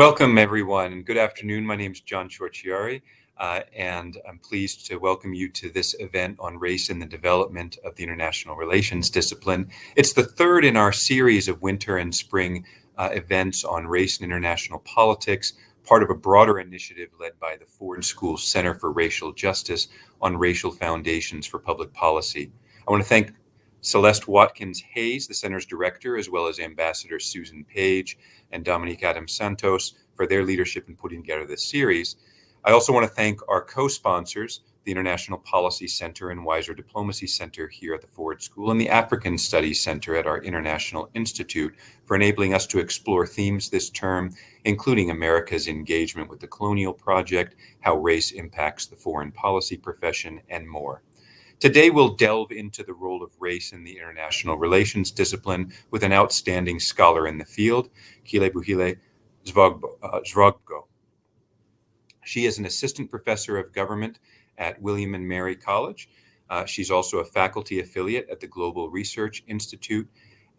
Welcome, everyone, and good afternoon. My name is John Ciorciari, uh, and I'm pleased to welcome you to this event on race and the development of the international relations discipline. It's the third in our series of winter and spring uh, events on race and international politics, part of a broader initiative led by the Ford School Center for Racial Justice on Racial Foundations for Public Policy. I want to thank Celeste Watkins Hayes, the center's director, as well as Ambassador Susan Page and Dominique Adams Santos for their leadership in putting together this series. I also want to thank our co sponsors, the International Policy Center and Weiser Diplomacy Center here at the Ford School, and the African Studies Center at our International Institute for enabling us to explore themes this term, including America's engagement with the colonial project, how race impacts the foreign policy profession, and more. Today, we'll delve into the role of race in the international relations discipline with an outstanding scholar in the field, Kelebogile Zvobgo. Uh, she is an assistant professor of government at William and Mary College. Uh, she's also a faculty affiliate at the Global Research Institute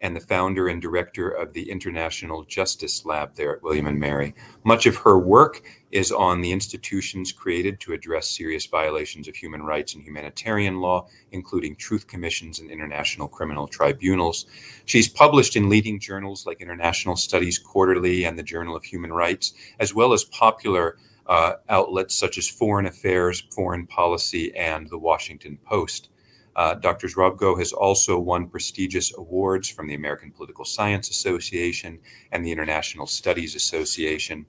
and the founder and director of the International Justice Lab there at William and Mary. Much of her work is on the institutions created to address serious violations of human rights and humanitarian law, including truth commissions and international criminal tribunals. She's published in leading journals like International Studies Quarterly and the Journal of Human Rights, as well as popular uh, outlets such as Foreign Affairs, Foreign Policy, and The Washington Post. Uh, Dr. Zvobgo has also won prestigious awards from the American Political Science Association and the International Studies Association.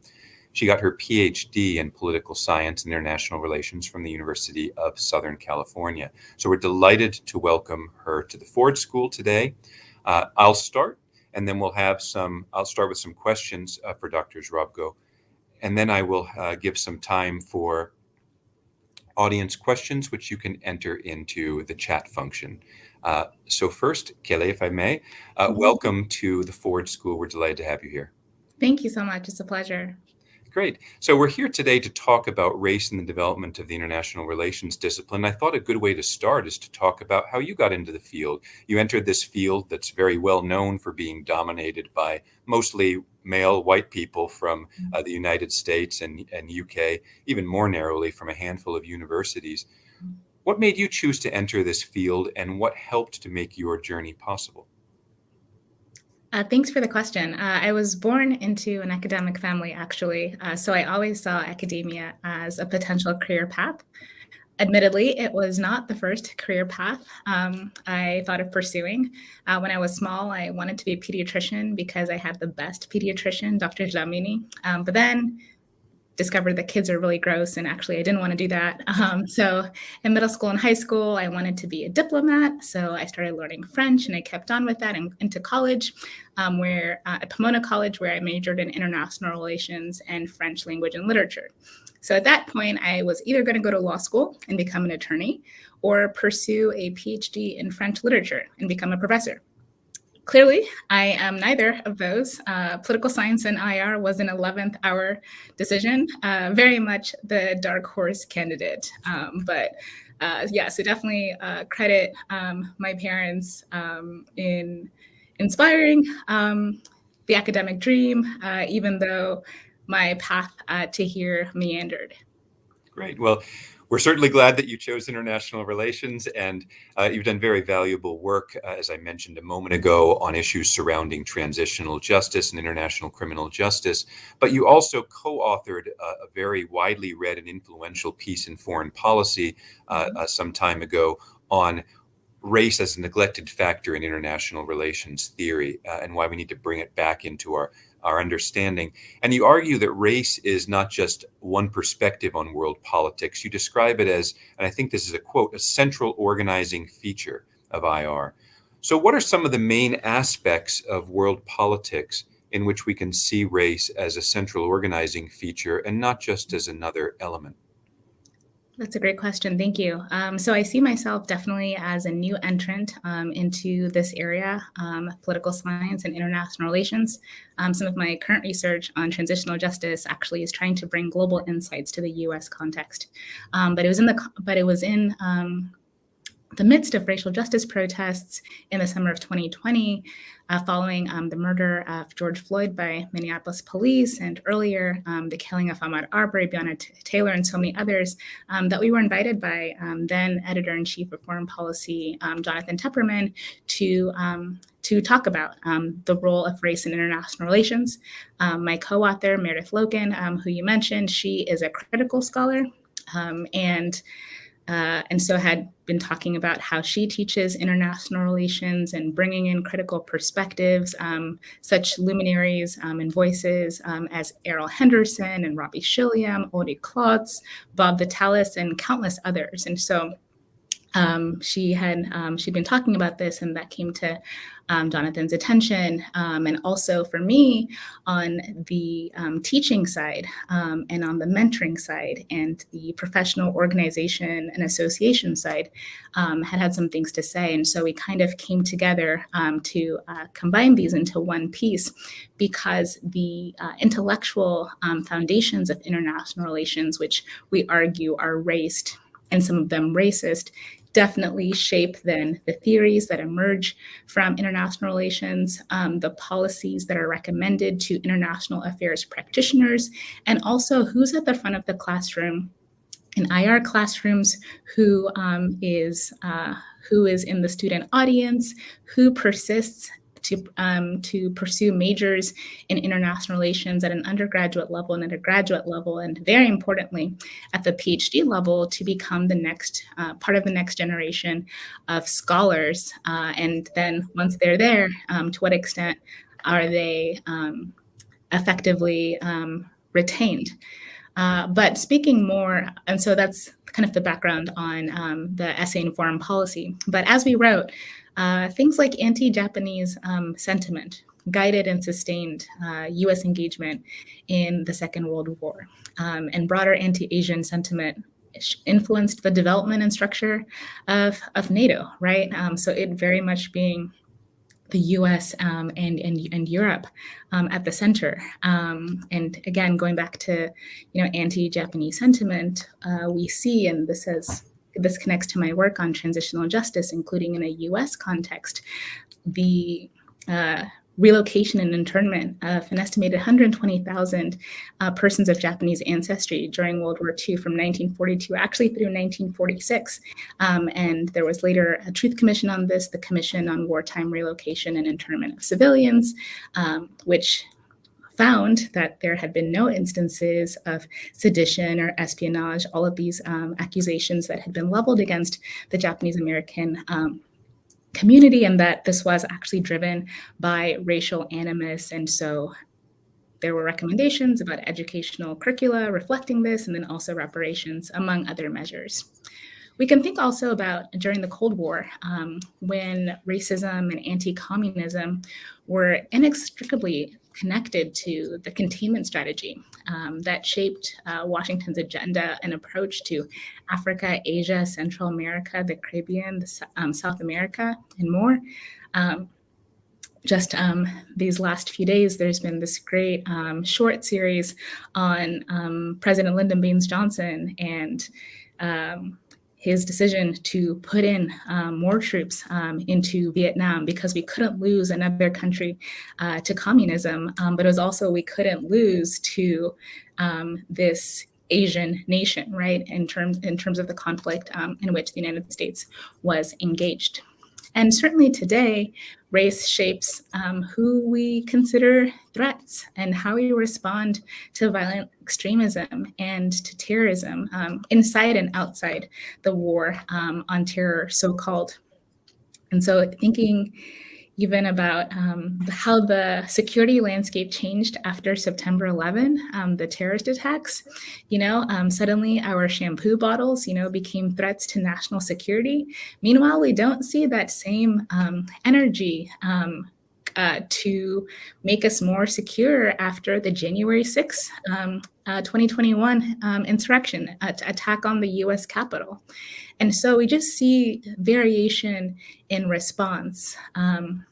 She got her PhD in political science and international relations from the University of Southern California. So we're delighted to welcome her to the Ford School today. Uh, I'll start, and then we'll have some, I'll start with some questions uh, for Dr. Zvobgo, and then I will uh, give some time for audience questions, which you can enter into the chat function. Uh, so first, Kelly, if I may, uh, mm -hmm. welcome to the Ford School. We're delighted to have you here. Thank you so much. It's a pleasure. Great. So we're here today to talk about race and the development of the international relations discipline. I thought a good way to start is to talk about how you got into the field. You entered this field that's very well known for being dominated by mostly male white people from uh, the United States and, and UK, even more narrowly from a handful of universities. What made you choose to enter this field and what helped to make your journey possible? Uh, thanks for the question. Uh, I was born into an academic family, actually, uh, so I always saw academia as a potential career path. Admittedly, it was not the first career path um, I thought of pursuing. Uh, when I was small, I wanted to be a pediatrician because I had the best pediatrician, Dr. Dlamini. Um, but then discovered that kids are really gross and actually I didn't want to do that. Um, so in middle school and high school, I wanted to be a diplomat. So I started learning French and I kept on with that and into college um, where uh, at Pomona College where I majored in international relations and French language and literature. So at that point, I was either going to go to law school and become an attorney or pursue a PhD in French literature and become a professor. Clearly, I am neither of those. Uh, political science and IR was an 11th hour decision, uh, very much the dark horse candidate. Um, but uh, yeah, so definitely uh, credit um, my parents um, in inspiring um, the academic dream, uh, even though my path uh, to here meandered. Great. Well, we're certainly glad that you chose international relations, and uh, you've done very valuable work, uh, as I mentioned a moment ago, on issues surrounding transitional justice and international criminal justice. But you also co authored a, a, very widely read and influential piece in foreign policy uh, mm-hmm. uh, some time ago on race as a neglected factor in international relations theory uh, and why we need to bring it back into our our understanding. And you argue that race is not just one perspective on world politics. You describe it as, and I think this is a quote, a central organizing feature of IR. So, what are some of the main aspects of world politics in which we can see race as a central organizing feature and not just as another element? That's a great question. Thank you. Um, so I see myself definitely as a new entrant um, into this area, um, political science and international relations. Um, some of my current research on transitional justice actually is trying to bring global insights to the U.S. context. Um, but it was in the but it was in um, the midst of racial justice protests in the summer of 2020, uh, following um, the murder of George Floyd by Minneapolis police, and earlier um, the killing of Ahmaud Arbery, Breonna Taylor, and so many others, um, that we were invited by um, then editor in chief of Foreign Policy, um, Jonathan Tepperman, to um, to talk about the role of race in international relations. my co-author Meredith Loken, who you mentioned, she is a critical scholar and uh, and so had been talking about how she teaches international relations and bringing in critical perspectives, um, such luminaries um, and voices um, as Errol Henderson and Robbie Shilliam, Audie Klotz, Bob Vitalis, and countless others. And so um, she had um, she'd been talking about this and that came to um, Jonathan's attention um, and also for me on the um, teaching side um, and on the mentoring side and the professional organization and association side had had some things to say. And so we kind of came together to uh, combine these into one piece because the uh, intellectual foundations of international relations which we argue are raced and some of them racist definitely shape then the theories that emerge from international relations, um, the policies that are recommended to international affairs practitioners, and also who's at the front of the classroom in IR classrooms, who um, is uh, who is in the student audience, who persists to, um, to pursue majors in international relations at an undergraduate level and at a graduate level, and very importantly, at the PhD level to become the next uh, part of the next generation of scholars. Uh, and then once they're there, um, to what extent are they um, effectively um, retained? Uh, but speaking more, and so that's kind of the background on um, the essay in foreign policy. But as we wrote, uh, things like anti-Japanese um, sentiment guided and sustained uh, US engagement in the Second World War. Um, and broader anti-Asian sentiment influenced the development and structure of, of NATO, right? Um, so it very much being the US um, and, and, and Europe um, at the center. Um, and again, going back to, you know, anti-Japanese sentiment, uh, we see, and this has this connects to my work on transitional justice, including in a US context, the uh, relocation and internment of an estimated 120,000 uh, persons of Japanese ancestry during World War II from 1942 actually through 1946. Um, and there was later a Truth Commission on this, the Commission on Wartime Relocation and Internment of Civilians, um, which found that there had been no instances of sedition or espionage, all of these um, accusations that had been leveled against the Japanese American um, community, and that this was actually driven by racial animus. And so there were recommendations about educational curricula reflecting this, and then also reparations, among other measures. We can think also about during the Cold War, um, when racism and anti-communism were inextricably connected to the containment strategy um, that shaped uh, Washington's agenda and approach to Africa, Asia, Central America, the Caribbean, the, um, South America, and more. Um, just um, these last few days, there's been this great um, short series on um, President Lyndon Baines Johnson and his decision to put in um, more troops um, into Vietnam because we couldn't lose another country uh, to communism, um, but it was also we couldn't lose to um, this Asian nation, right? In terms in terms of the conflict um, in which the United States was engaged. And certainly today, race shapes um, who we consider threats and how we respond to violent extremism and to terrorism um, inside and outside the war um, on terror, so called. And so thinking even about um, how the security landscape changed after September 11, um, the terrorist attacks. You know, um, suddenly our shampoo bottles, you know, became threats to national security. Meanwhile, we don't see that same um, energy um, uh, to make us more secure after the January 6, um, uh, 2021 um, insurrection uh, attack on the US Capitol. And so we just see variation in response. Um,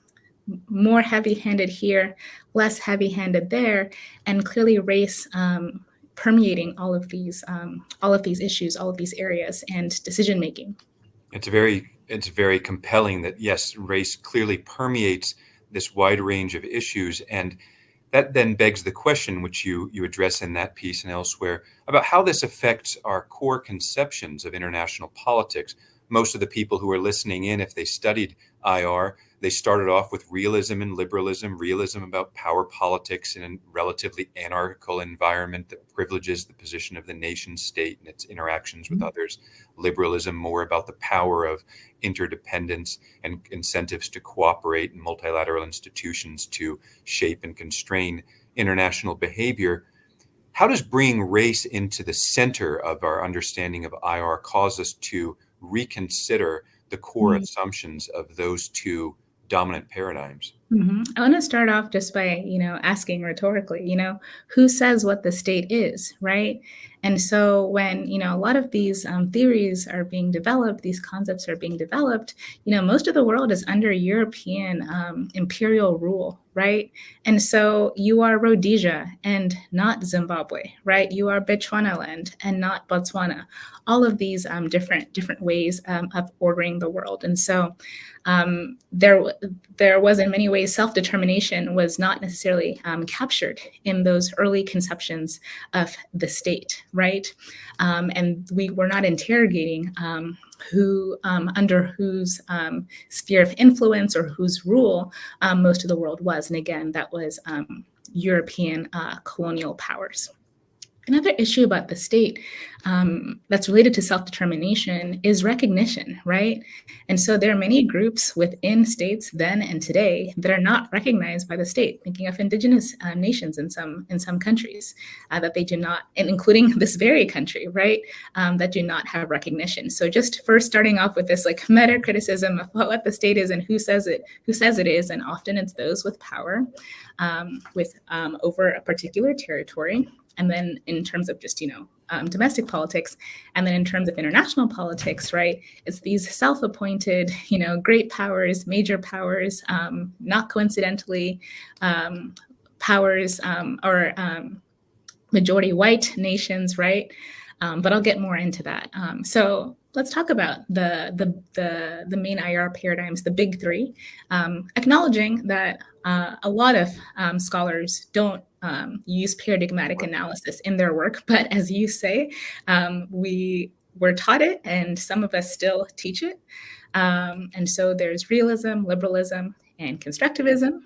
more heavy-handed here, less heavy-handed there, and clearly race um, permeating all of these um, all of these issues, all of these areas, and decision making. It's very it's very compelling that yes, race clearly permeates this wide range of issues, and that then begs the question, which you you address in that piece and elsewhere, about how this affects our core conceptions of international politics. Most of the people who are listening in, if they studied IR, they started off with realism and liberalism, realism about power politics in a relatively anarchical environment that privileges the position of the nation state and its interactions with mm-hmm. others. Liberalism more about the power of interdependence and incentives to cooperate in multilateral institutions to shape and constrain international behavior. How does bringing race into the center of our understanding of IR cause us to reconsider the core mm-hmm. assumptions of those two dominant paradigms. Mm-hmm. I want to start off just by, you know, asking rhetorically, you know, who says what the state is, right? And so when, you know, a lot of these um, theories are being developed, these concepts are being developed, you know, most of the world is under European um, imperial rule, right? And so you are Rhodesia and not Zimbabwe, right? You are Bechuanaland and not Botswana. All of these um, different different ways um, of ordering the world. And so um, there, there was in many ways self-determination was not necessarily um, captured in those early conceptions of the state, right? Um, and we were not interrogating um, who, um, under whose um, sphere of influence or whose rule most of the world was. And again, that was European uh, colonial powers. Another issue about the state um, that's related to self-determination is recognition, right? And so there are many groups within states then and today that are not recognized by the state, thinking of indigenous uh, nations in some in some countries uh, that they do not, and including this very country, right, um, that do not have recognition. So just first starting off with this like meta criticism of what the state is and who says it, who says it is, and often it's those with power um, with um, over a particular territory and then in terms of just you know um, domestic politics and then in terms of international politics right it's these self-appointed you know great powers major powers um, not coincidentally um, powers um, or um, majority white nations right um, but i'll get more into that. So let's talk about the, the, the, the, main IR paradigms, the big three, acknowledging that uh, a lot of scholars don't um, use paradigmatic analysis in their work, but as you say, um, we were taught it and some of us still teach it. Um, and so there's realism, liberalism, and constructivism.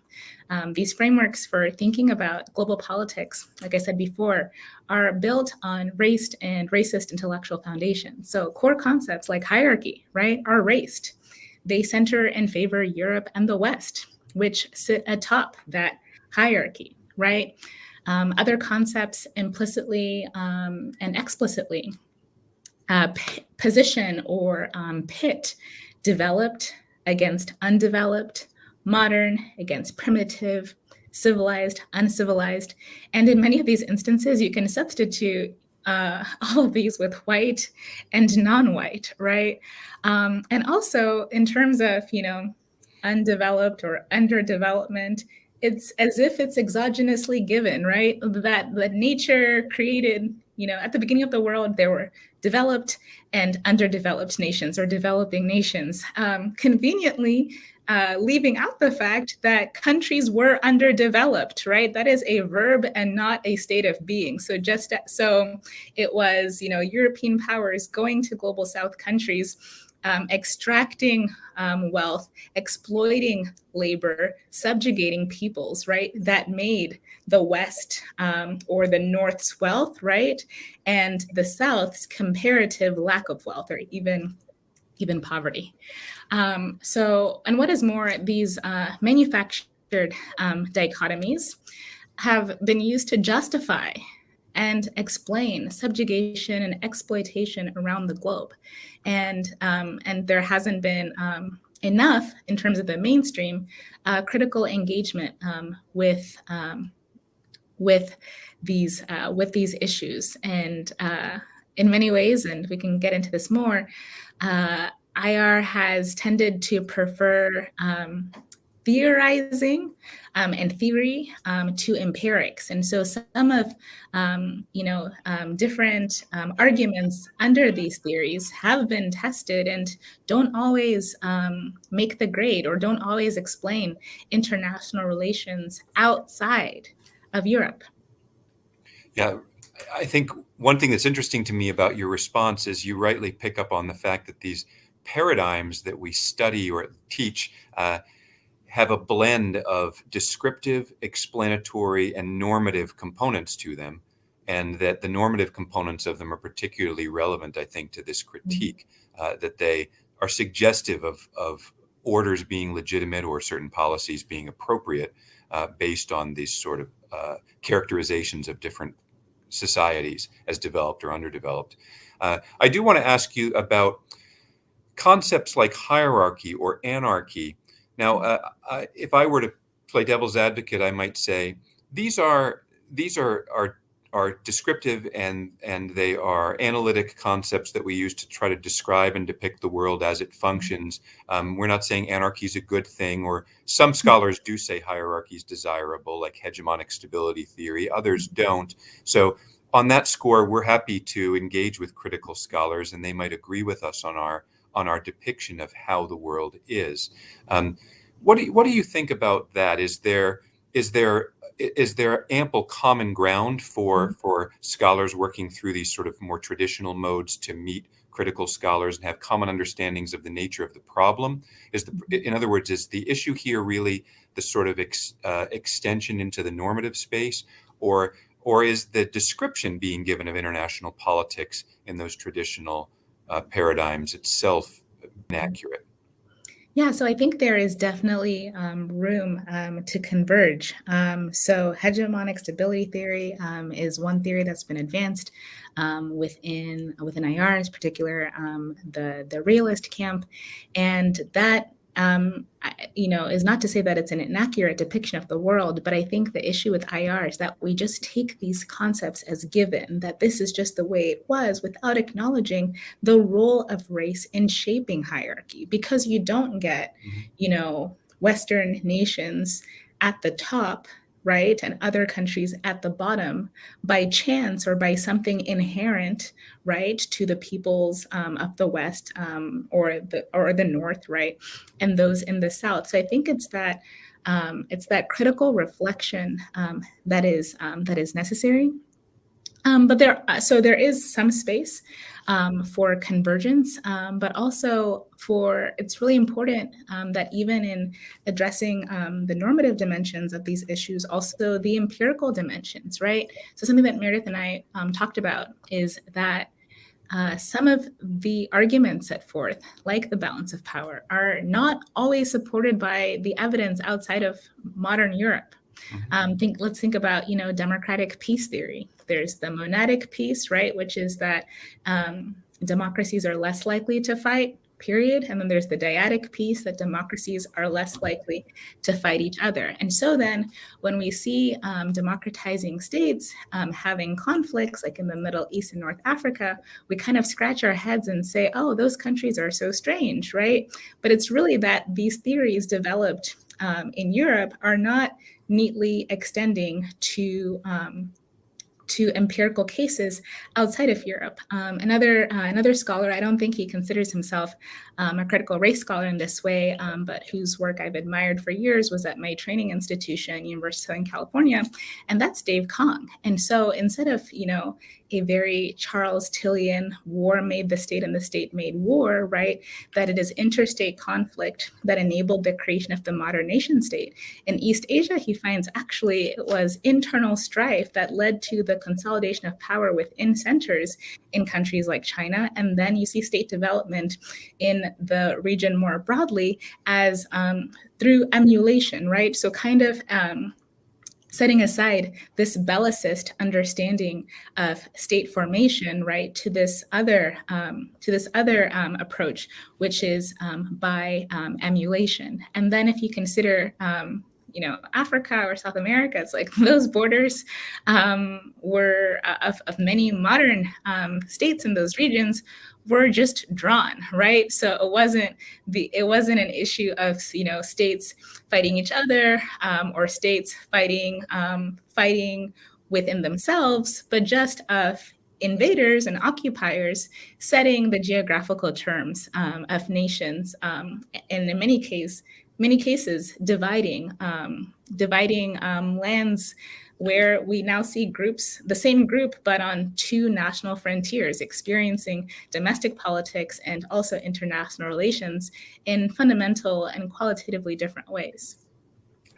Um, these frameworks for thinking about global politics, like I said before, are built on raced and racist intellectual foundations. So core concepts like hierarchy, right, are raced. They center and favor Europe and the West, which sit atop that hierarchy, right? Um, other concepts implicitly um, and explicitly uh, position or um, pit developed against undeveloped, modern against primitive, civilized, uncivilized. And in many of these instances, you can substitute uh, all of these with white and non-white, right? Um, and also in terms of, you know, undeveloped or underdevelopment, it's as if it's exogenously given, right? That that nature created, you know, at the beginning of the world, there were developed and underdeveloped nations or developing nations. Um, conveniently, uh, leaving out the fact that countries were underdeveloped, right? That is a verb and not a state of being. So just so it was, you know, European powers going to global South countries, um, extracting um, wealth, exploiting labor, subjugating peoples, right? That made the West um, or the North's wealth, right? And the South's comparative lack of wealth or even even poverty. Um, so, and what is more, these uh, manufactured um, dichotomies have been used to justify and explain subjugation and exploitation around the globe. And, um, and there hasn't been um, enough in terms of the mainstream uh, critical engagement um, with, um, with, these, uh, with these issues. And uh, in many ways, and we can get into this more, uh, IR has tended to prefer um, theorizing um, and theory um, to empirics. And so some of, um, you know, um, different um, arguments under these theories have been tested and don't always um, make the grade or don't always explain international relations outside of Europe. Yeah, I think one thing that's interesting to me about your response is you rightly pick up on the fact that these paradigms that we study or teach uh, have a blend of descriptive, explanatory, and normative components to them, and that the normative components of them are particularly relevant, I think, to this mm-hmm. critique, uh, that they are suggestive of, of orders being legitimate or certain policies being appropriate uh, based on these sort of uh, characterizations of different societies as developed or underdeveloped. Uh, I do want to ask you about concepts like hierarchy or anarchy now, uh, I, if I were to play devil's advocate, I might say these are these are are are descriptive and and they are analytic concepts that we use to try to describe and depict the world as it functions. Um, we're not saying anarchy is a good thing, or some mm-hmm. scholars do say hierarchy is desirable, like hegemonic stability theory. Others mm-hmm. don't. So on that score, we're happy to engage with critical scholars, and they might agree with us on our on our depiction of how the world is. Um, what do you, what do you think about that? Is there is there is there ample common ground for mm-hmm. for scholars working through these sort of more traditional modes to meet critical scholars and have common understandings of the nature of the problem? Is the in other words, is the issue here really the sort of ex, uh, extension into the normative space, or or is the description being given of international politics in those traditional uh, paradigms itself inaccurate? Yeah, so I think there is definitely um, room um, to converge. Um, so, hegemonic stability theory um, is one theory that's been advanced um, within within IR's particular um, the the realist camp, and that um, you know, is not to say that it's an inaccurate depiction of the world, but I think the issue with IR is that we just take these concepts as given, that this is just the way it was without acknowledging the role of race in shaping hierarchy, because you don't get, mm-hmm. you know, Western nations at the top right, and other countries at the bottom by chance or by something inherent, right, to the peoples um, of the West um, or the or the North, right, and those in the South. So I think it's that um, it's that critical reflection um, that is um, that is necessary. Um, but there, so there is some space um, for convergence, um, but also for it's really important um, that even in addressing um, the normative dimensions of these issues, also the empirical dimensions, right? So something that Meredith and I um, talked about is that uh, some of the arguments set forth, like the balance of power, are not always supported by the evidence outside of modern Europe. Mm-hmm. Um, think let's think about you know democratic peace theory there's the monadic peace, right, which is that um, democracies are less likely to fight, period. And then there's the dyadic peace that democracies are less likely to fight each other. And so then when we see um, democratizing states um, having conflicts, like in the Middle East and North Africa, we kind of scratch our heads and say, oh, those countries are so strange, right? But it's really that these theories developed um, in Europe are not neatly extending to um, to empirical cases outside of Europe. Um, another uh, another scholar, I don't think he considers himself um, a critical race scholar in this way, um, but whose work I've admired for years was at my training institution, University of Southern California, and that's Dave Kang. And so instead of you know a very Charles Tillian war made the state and the state made war, right? That it is interstate conflict that enabled the creation of the modern nation state. In East Asia, he finds actually it was internal strife that led to the consolidation of power within centers in countries like China. And then you see state development in the region more broadly as um, through emulation, right? So kind of um, setting aside this bellicist understanding of state formation, right, to this other um, to this other um, approach, which is um, by um, emulation. And then if you consider um, you know, Africa or South America. It's like those borders um, were uh, of, of many modern states in those regions were just drawn, right? So it wasn't the it wasn't an issue of you know states fighting each other um, or states fighting um, fighting within themselves, but just of invaders and occupiers setting the geographical terms um, of nations, um, and in many cases, many cases dividing um, dividing um, lands where we now see groups, the same group, but on two national frontiers, experiencing domestic politics and also international relations in fundamental and qualitatively different ways.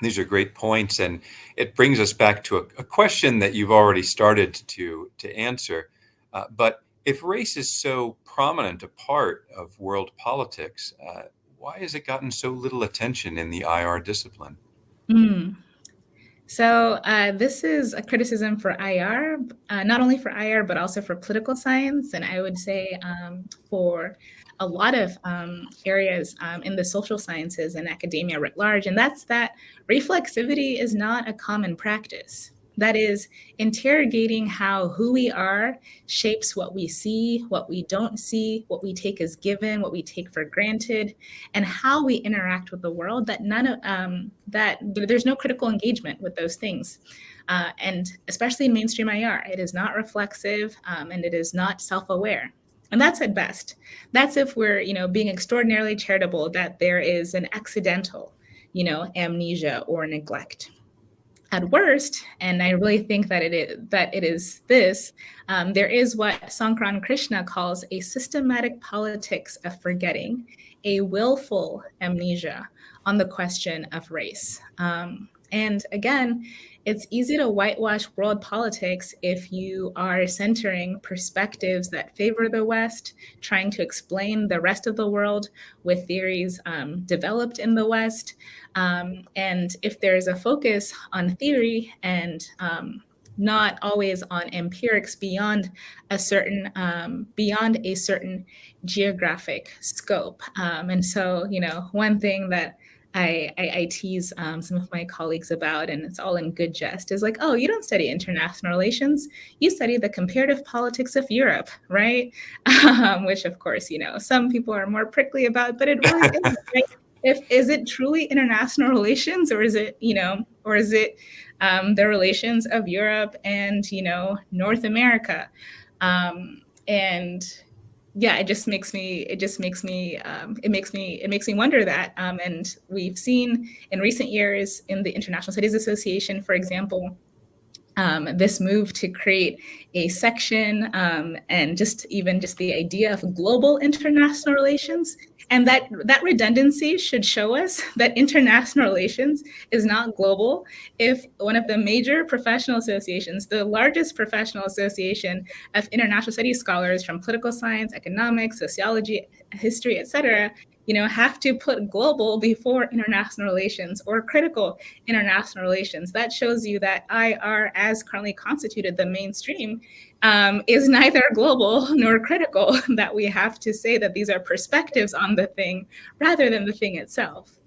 These are great points, and it brings us back to a, a question that you've already started to to answer. Uh, but if race is so prominent a part of world politics, uh, why has it gotten so little attention in the IR discipline? Mm. So uh, this is a criticism for IR, uh, not only for IR, but also for political science. And I would say um, for a lot of um, areas um, in the social sciences and academia writ large. And that's that reflexivity is not a common practice. That is interrogating how who we are shapes what we see, what we don't see, what we take as given, what we take for granted, and how we interact with the world. That none of um, that there's no critical engagement with those things. Uh, and especially in mainstream IR, it is not reflexive um, and it is not self-aware. And that's at best. That's if we're, you know, being extraordinarily charitable that there is an accidental, you know, amnesia or neglect at worst, and I really think that it is that it is this, um, there is what Sankaran Krishna calls a systematic politics of forgetting, a willful amnesia on the question of race. Um, and again, it's easy to whitewash world politics if you are centering perspectives that favor the West, trying to explain the rest of the world with theories um, developed in the West. Um, and if there's a focus on theory and um, not always on empirics beyond a certain um, beyond a certain geographic scope. Um, and so, you know, one thing that I, I, I tease um, some of my colleagues about, and it's all in good jest, is like, oh, you don't study international relations, you study the comparative politics of Europe, right? Um, which, of course, you know, some people are more prickly about, but it really is. Right? If is it truly international relations, or is it, you know, or is it um, the relations of Europe and you know North America? Um, and yeah, it just makes me it just makes me um, it makes me it makes me wonder that. Um, and we've seen in recent years in the International Studies Association, for example, um, this move to create a section um, and just even just the idea of global international relations and that that redundancy should show us that international relations is not global. If one of the major professional associations, the largest professional association of international studies scholars from political science, economics, sociology, history, et cetera, you know, have to put global before international relations or critical international relations. That shows you that IR, as currently constituted the mainstream, um, is neither global nor critical, that we have to say that these are perspectives on the thing rather than the thing itself.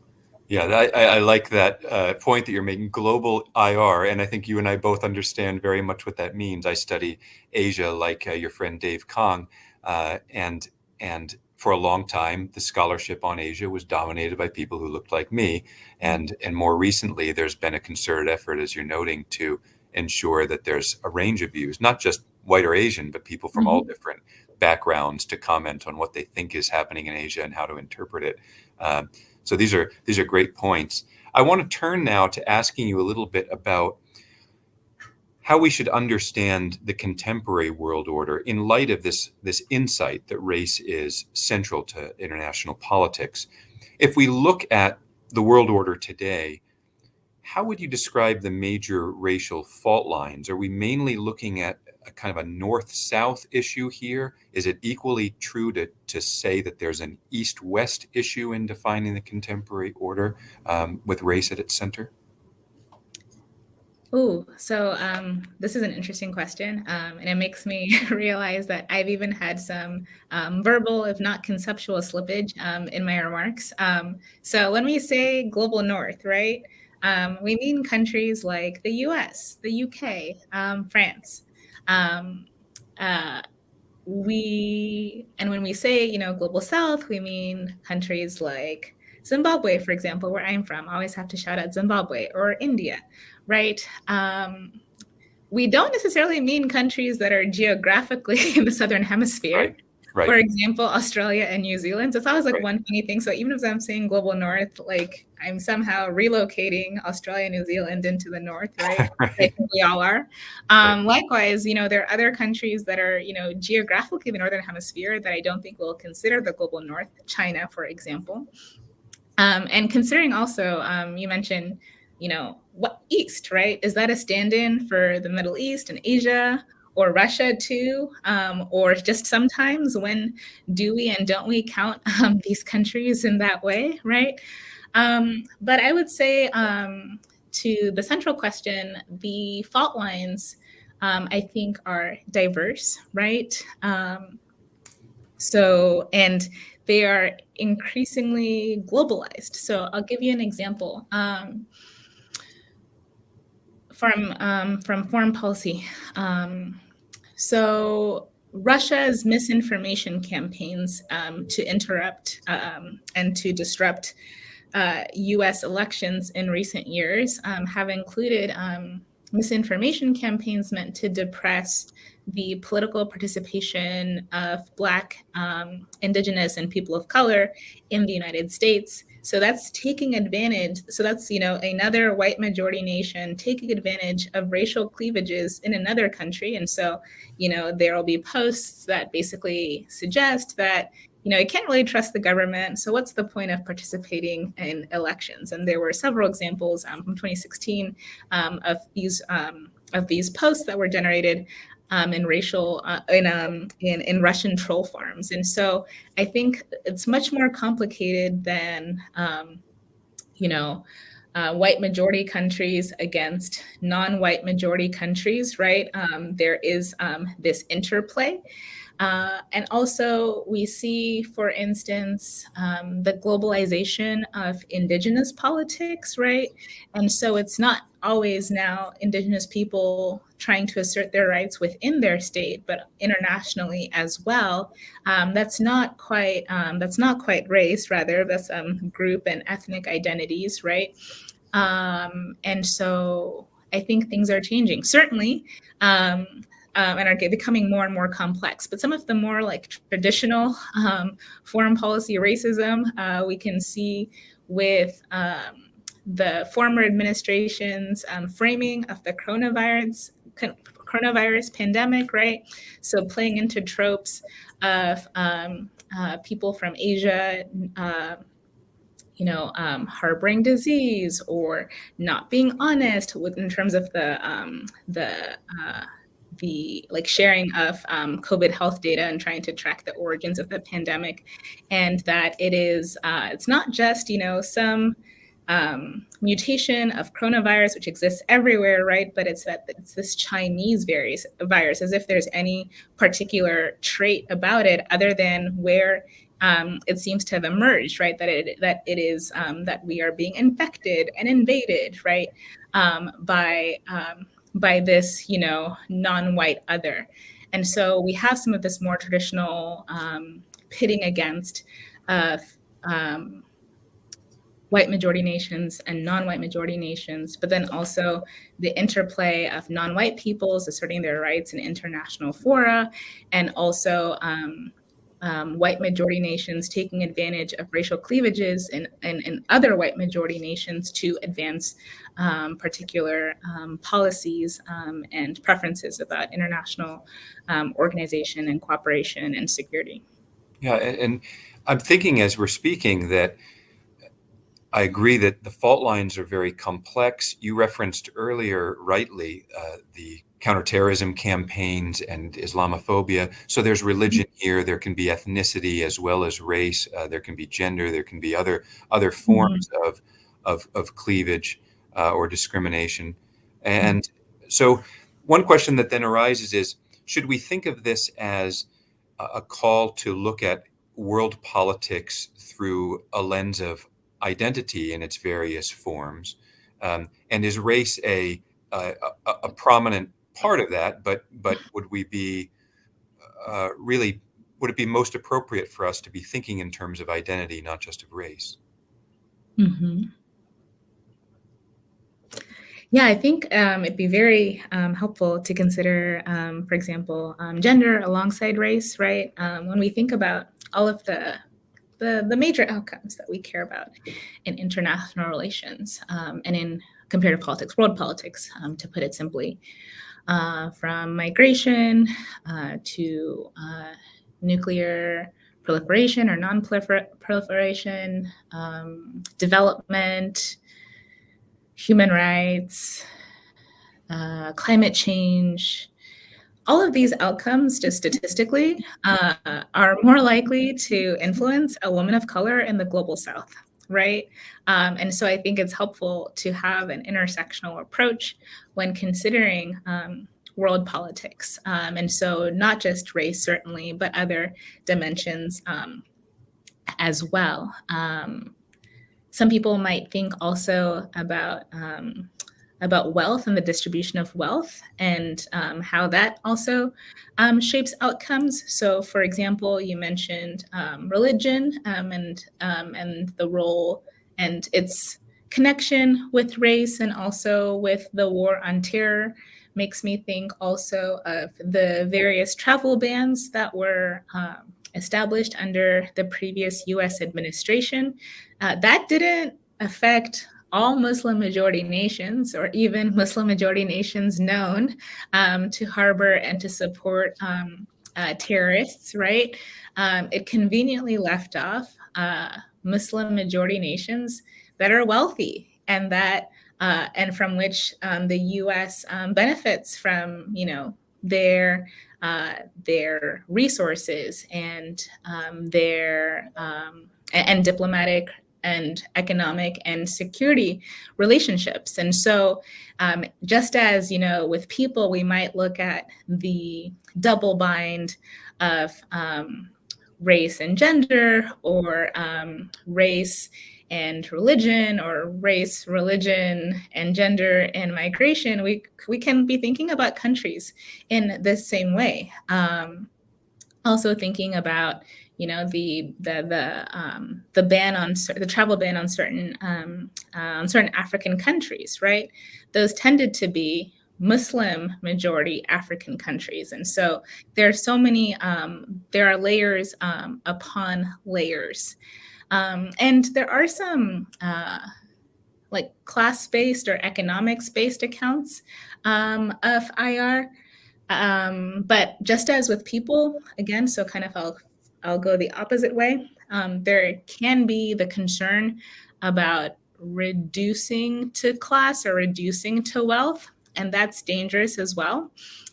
Yeah, I, I like that uh, point that you're making, global IR. And I think you and I both understand very much what that means. I study Asia like uh, your friend Dave Kang. Uh, and, and for a long time, the scholarship on Asia was dominated by people who looked like me. And, and more recently, there's been a concerted effort, as you're noting, to ensure that there's a range of views, not just white or Asian, but people from mm-hmm. all different backgrounds to comment on what they think is happening in Asia and how to interpret it. Um, so these are these are great points. I want to turn now to asking you a little bit about how we should understand the contemporary world order in light of this, this insight that race is central to international politics. If we look at the world order today, how would you describe the major racial fault lines? Are we mainly looking at a kind of a north south issue here? Is it equally true to, to say that there's an east west issue in defining the contemporary order um, with race at its center? Oh, so um, this is an interesting question, um, and it makes me realize that I've even had some um, verbal, if not conceptual, slippage um, in my remarks. Um, so when we say global north, right, Um, we mean countries like the US, the UK, France. Um, uh, we, and when we say, you know, global south, we mean countries like Zimbabwe, for example, where I'm from. I always have to shout out Zimbabwe or India, right? Um, we don't necessarily mean countries that are geographically in the southern hemisphere. Right. Right. For example, Australia and New Zealand. So it's always like right. one funny thing. So even if I'm saying global north, like I'm somehow relocating Australia New Zealand into the north, right? right. We all are. Um, likewise, you know, there are other countries that are, you know, geographically the northern hemisphere that I don't think will consider the global north. China, for example. Um, and considering also, um, you mentioned, you know, what East, right? Is that a stand-in for the Middle East and Asia? Or Russia too, um, or just sometimes when do we and don't we count um, these countries in that way, right? Um, but I would say um, to the central question, the fault lines, um, I think, are diverse, right? Um, so, and they are increasingly globalized. So I'll give you an example from um, from foreign policy. Um, so Russia's misinformation campaigns um, to interrupt um, and to disrupt uh, U.S. elections in recent years um, have included um, misinformation campaigns meant to depress the political participation of Black, Indigenous, and people of color in the United States so that's taking advantage. So that's, you know, another white majority nation taking advantage of racial cleavages in another country. And so, you know, there will be posts that basically suggest that, you know, you can't really trust the government. So what's the point of participating in elections? And there were several examples um, from 2016 um, of these um, of these posts that were generated um, in racial uh, in um, in in Russian troll farms, and so I think it's much more complicated than um, you know. Uh, white majority countries against non-white majority countries, right? Um, there is um, this interplay. Uh, and also we see, for instance, um, the globalization of indigenous politics, right? And so it's not always now indigenous people trying to assert their rights within their state, but internationally as well. Um, that's not quite um, that's not quite race, rather that's um, group and ethnic identities, right? Um, and so I think things are changing. Certainly. Um, um, and are becoming more and more complex. But some of the more like traditional foreign policy racism uh, we can see with the former administration's um, framing of the coronavirus coronavirus pandemic, right? So playing into tropes of um, uh, people from Asia, uh, you know, um, harboring disease or not being honest with in terms of the um, the uh, the like sharing of um, COVID health data and trying to track the origins of the pandemic, and that it is uh, it's not just you know some um, mutation of coronavirus, which exists everywhere, right? But it's that it's this Chinese virus, virus, as if there's any particular trait about it other than where um, it seems to have emerged, right? That it that it is um, that we are being infected and invaded, right, um, by um, by this, you know, non-white other, and so we have some of this more traditional um, pitting against. Uh, um, white majority nations and non-white majority nations, but then also the interplay of non-white peoples asserting their rights in international fora, and also um, um, white majority nations taking advantage of racial cleavages in, in, in other white majority nations to advance um, particular um, policies um, and preferences about international um, organization and cooperation and security. Yeah, and I'm thinking as we're speaking that I agree that the fault lines are very complex. You referenced earlier, rightly, uh, the counterterrorism campaigns and Islamophobia. So there's religion mm-hmm. here. There can be ethnicity as well as race. Uh, there can be gender. There can be other other forms mm-hmm. of, of, of cleavage uh, or discrimination. And so one question that then arises is, should we think of this as a call to look at world politics through a lens of identity in its various forms, Um, and is race a, a, a, prominent part of that? But but would we be uh, really would it be most appropriate for us to be thinking in terms of identity, not just of race? Mm-hmm. Yeah, I think um, it'd be very um, helpful to consider, um, for example, um, gender alongside race, right? Um, when we think about all of the, the, the major outcomes that we care about in international relations um, and in comparative politics, world politics, to put it simply, uh, from migration uh, to uh, nuclear proliferation or non-proliferation, development, human rights, uh, climate change, all of these outcomes, just statistically, uh, are more likely to influence a woman of color in the global south, right? Um, and so I think it's helpful to have an intersectional approach when considering um, world politics. Um, and so not just race, certainly, but other dimensions um, as well. Um, some people might think also about um, about wealth and the distribution of wealth and um, how that also um, shapes outcomes. So, for example, you mentioned um, religion um, and um, and the role and its connection with race and also with the war on terror makes me think also of the various travel bans that were um, established under the previous US administration. Uh, that didn't affect all Muslim majority nations or even Muslim majority nations known um, to harbor and to support um, uh, terrorists, right? Um, it conveniently left off uh, Muslim majority nations that are wealthy and that uh, and from which um, the U.S. Um, benefits from, you know, their uh, their resources and um, their and diplomatic and economic and security relationships. And so, um, just as you know, with people, we might look at the double bind of um, race and gender, or um, race and religion or race, religion, and gender and migration, we, we can be thinking about countries in the same way. Um, also thinking about, you know, the the the um, the ban on the travel ban on certain um, uh, on certain African countries, right? Those tended to be Muslim majority African countries. And so there are so many, um, there are layers um, upon layers. Um, and there are some uh, like class-based or economics-based accounts um, of IR. Um, but just as with people, again, so kind of I'll, I'll go the opposite way. Um, there can be the concern about reducing to class or reducing to wealth, and that's dangerous as well.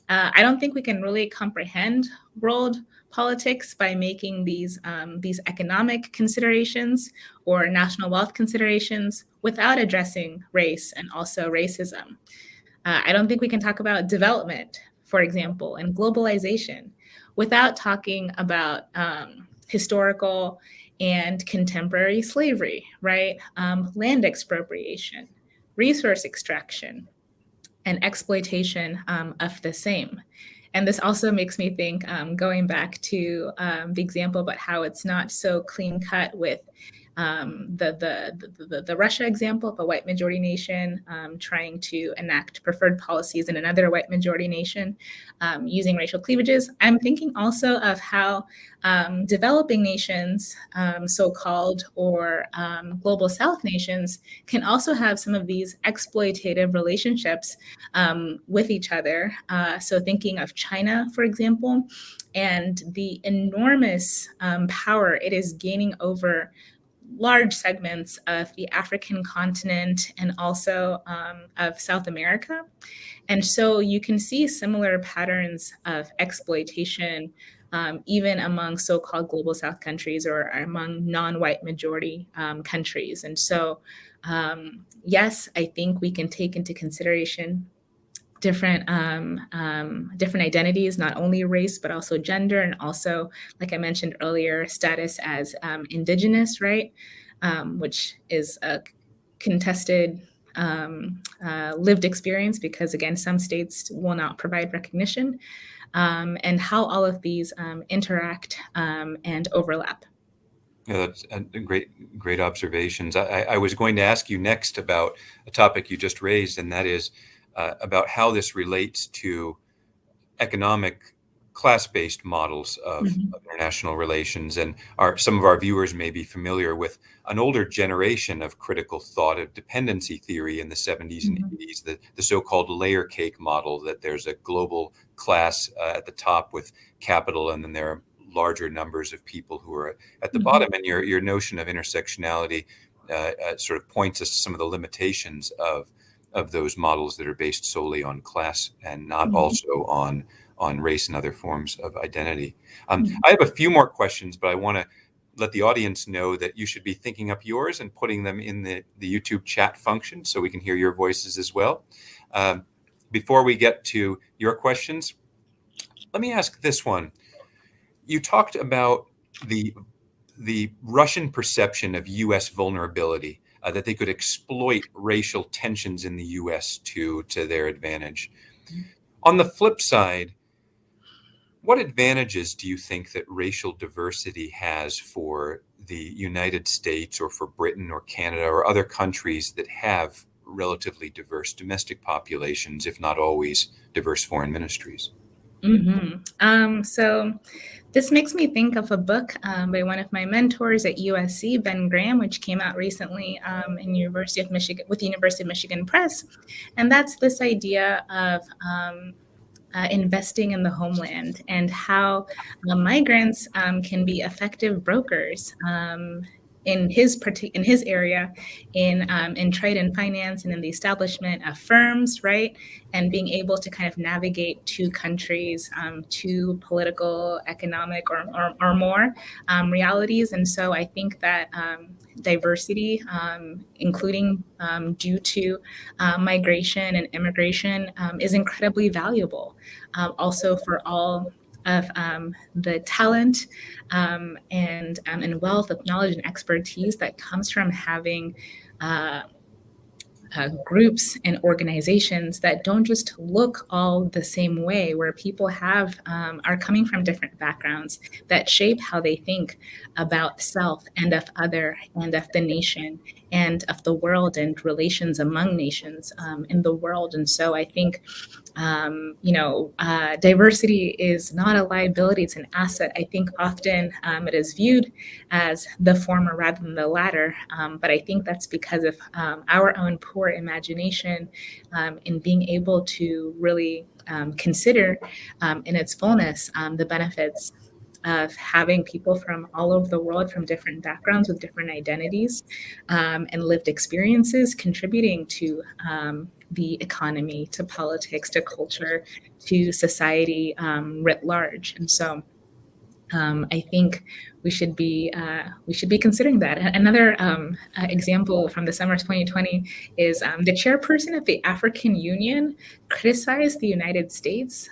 Uh, I don't think we can really comprehend world politics by making these, um, these economic considerations or national wealth considerations without addressing race and also racism. Uh, I don't think we can talk about development, for example, and globalization without talking about um, historical and contemporary slavery, right? Um, land expropriation, resource extraction, and exploitation um, of the same. And this also makes me think, um, going back to um, the example about how it's not so clean cut with um, the, the, the, the, Russia example of a white majority nation um, trying to enact preferred policies in another white majority nation um, using racial cleavages. I'm thinking also of how um, developing nations, um, so-called, or um, global south nations can also have some of these exploitative relationships with each other. Uh, so thinking of China, for example, and the enormous power it is gaining over large segments of the African continent and also um, of South America. And so you can see similar patterns of exploitation um, even among so-called global South countries or among non-white majority um, countries. And so, um, yes, I think we can take into consideration different um, um, different identities, not only race, but also gender, and also, like I mentioned earlier, status as um, indigenous, right? Um, which is a contested um, uh, lived experience because, again, some states will not provide recognition, um, and how all of these interact and overlap. Yeah, that's great, great observations. I, I, was going to ask you next about a topic you just raised, and that is uh, about how this relates to economic class-based models of, mm-hmm. of, international relations and our some of our viewers may be familiar with an older generation of critical thought of dependency theory in the 70s mm-hmm. and 80s the, the so-called layer cake model that there's a global class uh, at the top with capital and then there are larger numbers of people who are at the mm-hmm. bottom and your your notion of intersectionality uh, uh, sort of points us to some of the limitations of of those models that are based solely on class and not mm-hmm. also on on race and other forms of identity. Um, mm-hmm. I have a few more questions, but I want to let the audience know that you should be thinking up yours and putting them in the, the YouTube chat function so we can hear your voices as well. Um, before we get to your questions, let me ask this one. You talked about the the Russian perception of U.S. vulnerability, uh, that they could exploit racial tensions in the U.S. to to their advantage. On the flip side, what advantages do you think that racial diversity has for the United States or for Britain or Canada or other countries that have relatively diverse domestic populations, if not always diverse foreign ministries? Mm-hmm. Um, so, this makes me think of a book um, by one of my mentors at USC, Ben Graham, which came out recently um, in University of Michigan with the University of Michigan Press, and that's this idea of um, uh, investing in the homeland and how uh, migrants um, can be effective brokers um, in his in his area in um, in trade and finance and in the establishment of firms right? And being able to kind of navigate two countries um, two political economic or, or, or more um, realities. And so i think that um, diversity um, including um, due to uh, migration and immigration is incredibly valuable also for all of um, the talent um, and um, and wealth of knowledge and expertise that comes from having uh, uh, groups and organizations that don't just look all the same way, where people have um, are coming from different backgrounds that shape how they think about self and of other and of the nation and of the world and relations among nations um, in the world. And so I think um, you know, uh, diversity is not a liability, it's an asset. I think often um, it is viewed as the former rather than the latter. Um, but I think that's because of um, our own poor imagination um, in being able to really consider in its fullness the benefits of having people from all over the world from different backgrounds with different identities um, and lived experiences contributing to um, the economy, to politics, to culture, to society um, writ large. And so um, I think we should be uh, we should be considering that. Another um, uh, example from the summer of 2020 is um, the chairperson of the African Union criticized the United States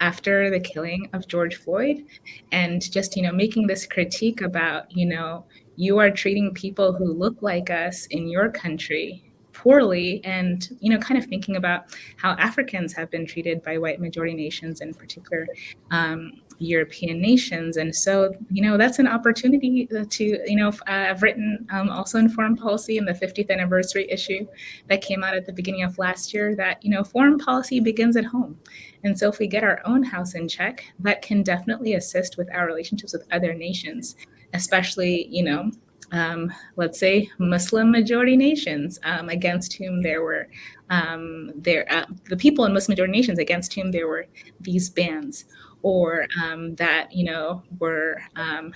after the killing of George Floyd, and just you know making this critique about you know you are treating people who look like us in your country poorly and you know kind of thinking about how africans have been treated by white majority nations in particular um, european nations. And so you know that's an opportunity to you know uh, i've written um, also in foreign policy in the 50th anniversary issue that came out at the beginning of last year that you know foreign policy begins at home. And so if we get our own house in check that can definitely assist with our relationships with other nations especially you know um, let's say Muslim majority nations um, against whom there were um, there uh, the people in Muslim majority nations against whom there were these bans or um, that you know were um,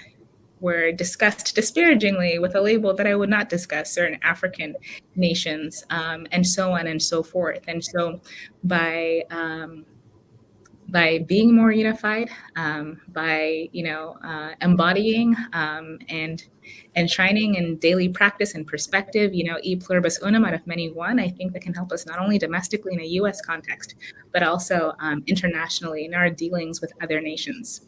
were discussed disparagingly with a label that I would not discuss certain African nations um, and so on and so forth. And so by by being more unified, um, by you know uh, embodying um, and enshrining in daily practice and perspective, you know, e pluribus unum out of many one. I think that can help us not only domestically in a U.S. context, but also um, internationally in our dealings with other nations.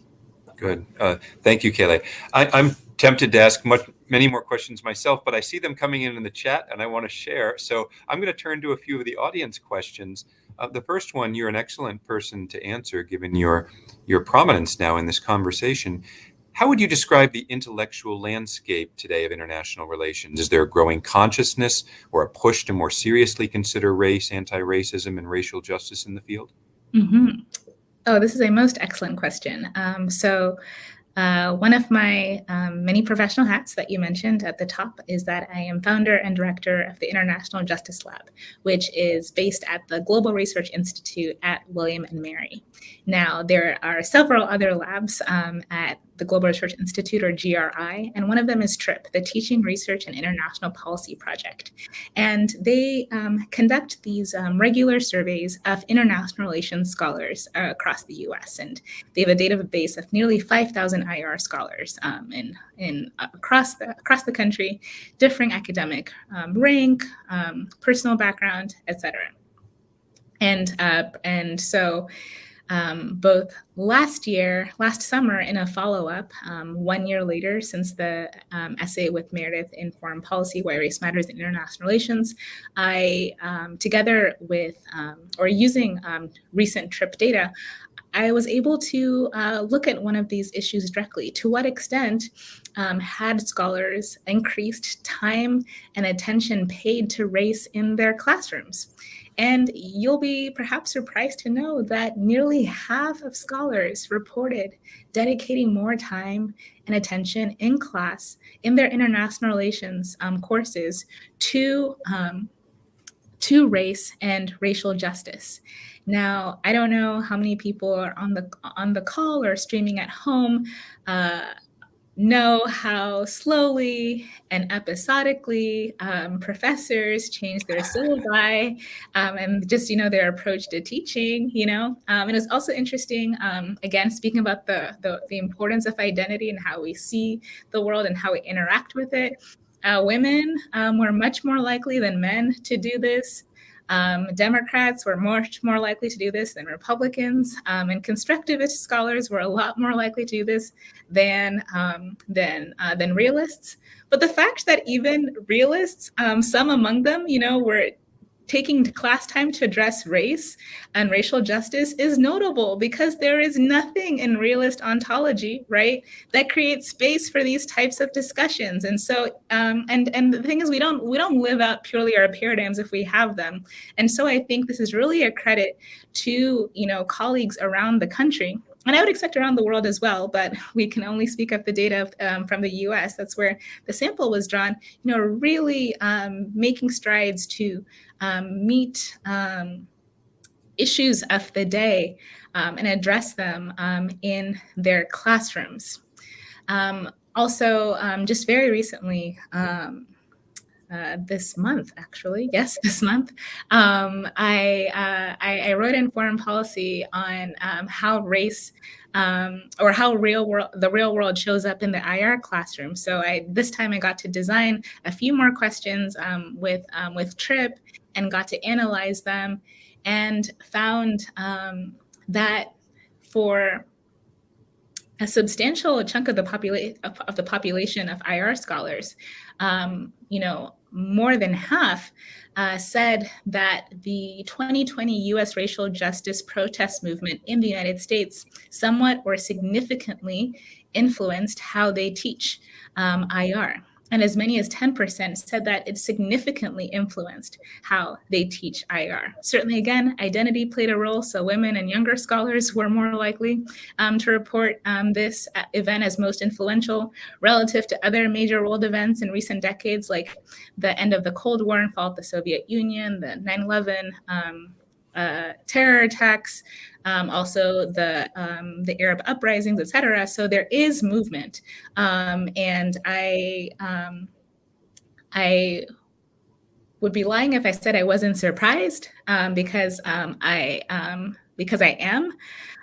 Good. Uh, thank you, Kayla. I, I'm tempted to ask much, many more questions myself, but I see them coming in in the chat and I want to share. So I'm going to turn to a few of the audience questions. Uh, the first one, you're an excellent person to answer given your, your prominence now in this conversation. How would you describe the intellectual landscape today of international relations? Is there a growing consciousness or a push to more seriously consider race, anti-racism, and racial justice in the field? Mm -hmm. Oh, this is a most excellent question. Um, so uh, one of my um, many professional hats that you mentioned at the top is that I am founder and director of the International Justice Lab, which is based at the Global Research Institute at William and Mary. Now, there are several other labs um, at the Global Research Institute, or GRI, and one of them is TRIP, the Teaching, Research, and International Policy Project. And they um, conduct these um, regular surveys of international relations scholars uh, across the US. And they have a database of nearly 5,000 IR scholars um, in, in, uh, across, the, across the country, differing academic um, rank, um, personal background, et cetera. And, uh, and so um, both last year, last summer in a follow-up, um, one year later since the um, essay with Meredith in Foreign Policy, Why Race Matters in International Relations, I, um, together with, um, or using um, recent TRIP data, I was able to uh, look at one of these issues directly. To what extent um, had scholars increased time and attention paid to race in their classrooms? And you'll be perhaps surprised to know that nearly half of scholars reported dedicating more time and attention in class in their international relations um, courses to, um, to race and racial justice. Now, I don't know how many people are on the on the call or streaming at home. Uh, know how slowly and episodically um, professors change their syllabi um, and just, you know, their approach to teaching, you know. Um, and it's also interesting, um, again, speaking about the, the, the, importance of identity and how we see the world and how we interact with it. Uh, women um, were much more likely than men to do this. Um, Democrats were much more likely to do this than Republicans, um, and constructivist scholars were a lot more likely to do this than um, than uh, than realists. But the fact that even realists, um, some among them, you know, were taking class time to address race and racial justice is notable because there is nothing in realist ontology, right, that creates space for these types of discussions. And so, um, and and the thing is, we don't we don't live out purely our paradigms if we have them. And so, I think this is really a credit to you know colleagues around the country and I would expect around the world as well, but we can only speak of the data um, from the US. That's where the sample was drawn, you know, really um, making strides to um, meet um, issues of the day um, and address them um, in their classrooms. Also, just very recently, uh, this month, actually, yes, this month, um, I, uh, I, I, wrote in foreign policy on um, how race um, or how real world the real world shows up in the IR classroom. So I this time I got to design a few more questions with with Trip and got to analyze them and found um, that for a substantial chunk of the population of, of, the population of IR scholars, um, you know, more than half uh, said that the 2020 US racial justice protest movement in the United States somewhat or significantly influenced how they teach um, IR and as many as 10% said that it significantly influenced how they teach IR. Certainly, again, identity played a role, so women and younger scholars were more likely um, to report um, this event as most influential relative to other major world events in recent decades, like the end of the Cold War and fall of the Soviet Union, the 9-11 um, uh, terror attacks, um, also the um, the Arab uprisings, etc. So there is movement, um, and I um, I would be lying if I said I wasn't surprised um, because um, I because I am.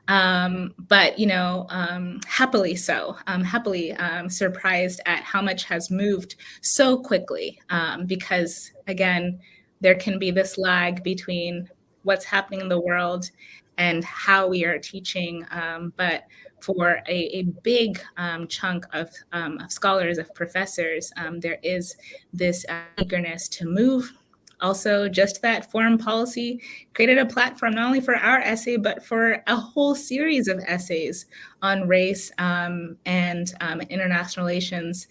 Um, but you know, um, happily so, um, happily surprised at how much has moved so quickly. because again, there can be this lag between what's happening in the world and how we are teaching, um, but for a, a big um, chunk of, um, of, scholars, of professors, um, there is this uh, eagerness to move. Also, just that foreign policy created a platform not only for our essay, but for a whole series of essays on race um, and um, international relations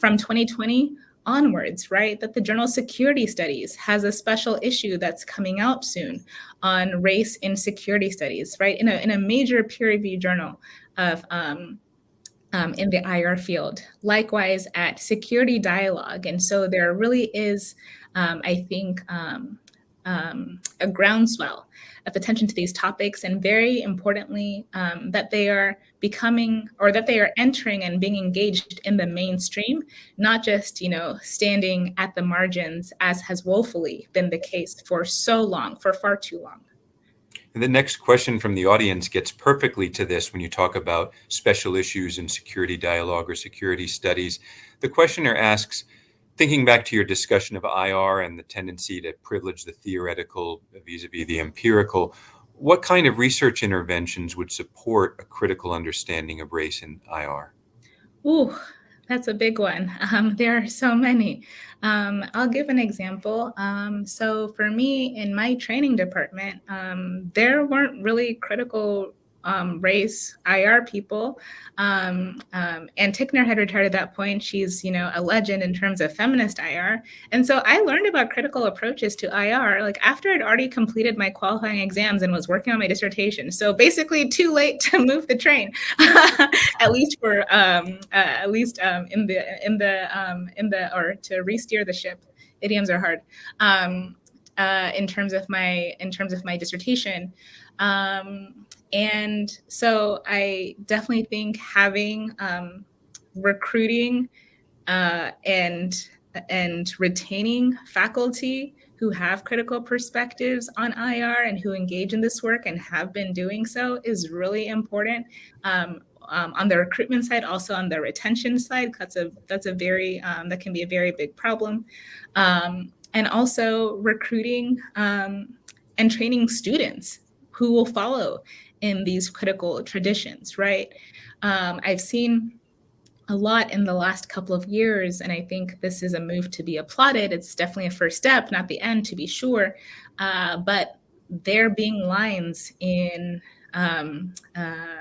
from 2020 onwards, right? That the Journal Security Studies has a special issue that's coming out soon on race in security studies, right? In a, in a major peer reviewed journal of um, um, in the IR field. Likewise at Security Dialogue. And so there really is, um, I think, um, um, a groundswell of attention to these topics and very importantly um, that they are becoming or that they are entering and being engaged in the mainstream not just you know standing at the margins as has woefully been the case for so long for far too long. And the next question from the audience gets perfectly to this when you talk about special issues in security dialogue or security studies. The questioner asks thinking back to your discussion of IR and the tendency to privilege the theoretical vis-a-vis the empirical, what kind of research interventions would support a critical understanding of race in IR? Ooh, that's a big one. Um, there are so many. Um, I'll give an example. Um, so for me, in my training department, um, there weren't really critical um, race IR people. Um, um, and Tickner had retired at that point. She's, you know, a legend in terms of feminist IR. And so I learned about critical approaches to IR like after I'd already completed my qualifying exams and was working on my dissertation. So basically, too late to move the train, at least for um, uh, at least um, in the in the um, in the or to re-steer the ship. Idioms are hard. Uh, in terms of my in terms of my dissertation. Um, and so I definitely think having um, recruiting uh, and and retaining faculty who have critical perspectives on IR and who engage in this work and have been doing so is really important. Um, um, on the recruitment side, also on the retention side, that's a that's a very um, that can be a very big problem, um, and also recruiting um, and training students who will follow in these critical traditions, right? Um, I've seen a lot in the last couple of years, and I think this is a move to be applauded. It's definitely a first step, not the end, to be sure. Uh, but there being lines in um, uh,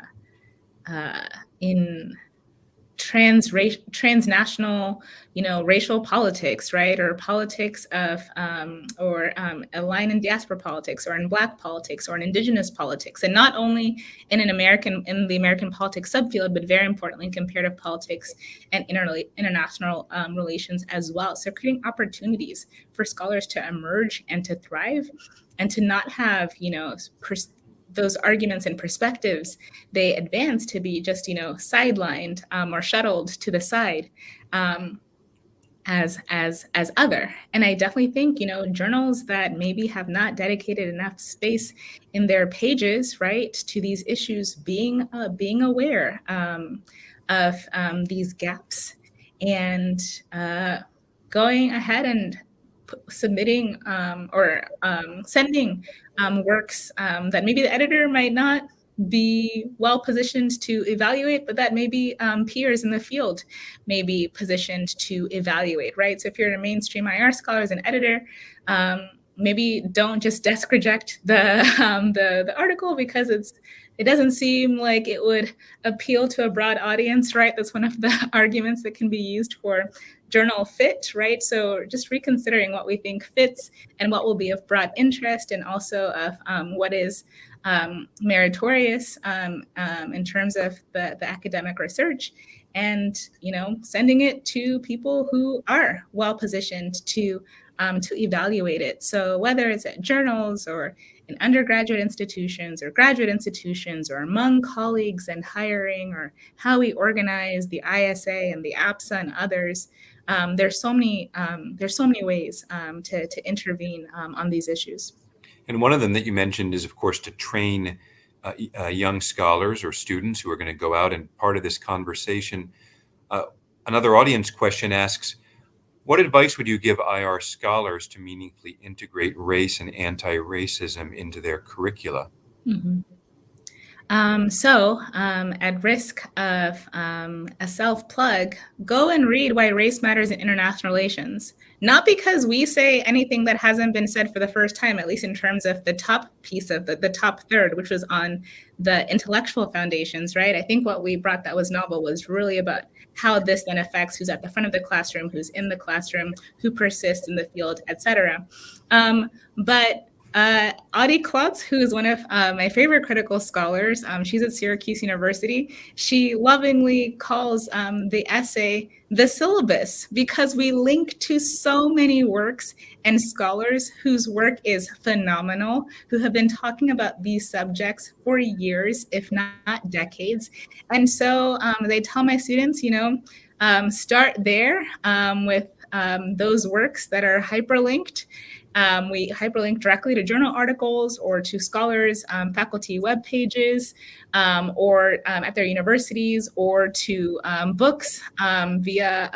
uh, in trans transnational you know racial politics right? Or politics of um, or um, a line in diaspora politics or in black politics or in indigenous politics. And not only in an american in the american politics subfield but very importantly in comparative politics and inter- international um, relations as well. So creating opportunities for scholars to emerge and to thrive and to not have you know those arguments and perspectives they advance to be just you know sidelined um, or shuttled to the side um, as as as other. And i definitely think you know journals that maybe have not dedicated enough space in their pages right to these issues being uh, being aware um, of um, these gaps and uh, going ahead and submitting um, or um, sending um, works um, that maybe the editor might not be well positioned to evaluate, but that maybe um, peers in the field may be positioned to evaluate, right? So if you're a mainstream IR scholar as an editor, maybe don't just desk reject the, the, the article because it's it doesn't seem like it would appeal to a broad audience, right? That's one of the arguments that can be used for journal fit, right? So just reconsidering what we think fits and what will be of broad interest and also of um, what is um, meritorious um, um, in terms of the, the academic research and you know sending it to people who are well positioned to um, to evaluate it so whether it's at journals or in undergraduate institutions or graduate institutions or among colleagues and hiring or how we organize the isa and the apsa and others um, there's so many um, there's so many ways um, to, to intervene um, on these issues. And one of them that you mentioned is, of course, to train uh, uh, young scholars or students who are going to go out and part of this conversation. Uh, another audience question asks, what advice would you give IR scholars to meaningfully integrate race and anti-racism into their curricula? Mm -hmm. Um, so, um, at risk of um, a self plug, go and read Why Race Matters in International Relations. Not because we say anything that hasn't been said for the first time, at least in terms of the top piece of the, the top third, which was on the intellectual foundations, right? I think what we brought that was novel was really about how this then affects who's at the front of the classroom, who's in the classroom, who persists in the field, et cetera. Um, but uh, Audie Klotz, who is one of uh, my favorite critical scholars, um, she's at Syracuse University. She lovingly calls um, the essay the syllabus because we link to so many works and scholars whose work is phenomenal, who have been talking about these subjects for years, if not decades. And so um, they tell my students, you know, um, start there um, with um, those works that are hyperlinked um, we hyperlink directly to journal articles or to scholars, um, faculty web pages, um, or um, at their universities, or to um, books um, via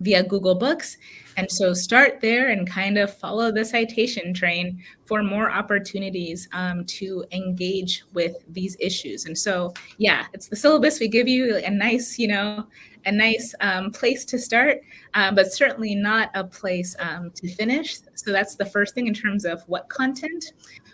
via Google Books. And so start there and kind of follow the citation train for more opportunities um, to engage with these issues. And so, yeah, it's the syllabus. We give you a nice, you know, a nice um, place to start, um, but certainly not a place um, to finish. So that's the first thing in terms of what content.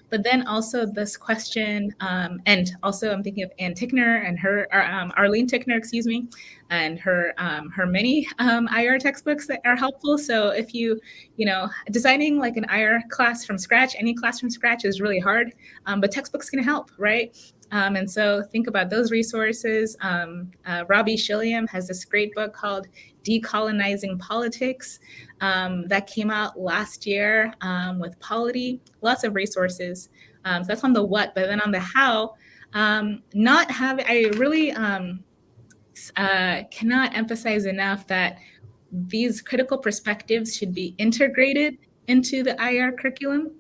But then also this question, um, and also I'm thinking of Ann Tickner and her, um, Arlene Tickner, excuse me, and her her many IR textbooks that are helpful. So if you, you know, designing like an IR class from scratch, any class from scratch is really hard, but textbooks can help, right? Um, and so think about those resources. Um, uh, Robbie Shilliam has this great book called Decolonizing Politics um, that came out last year um, with Polity, lots of resources. Um, so that's on the what, but then on the how, um, not have, I really uh, cannot emphasize enough that these critical perspectives should be integrated into the IR curriculum.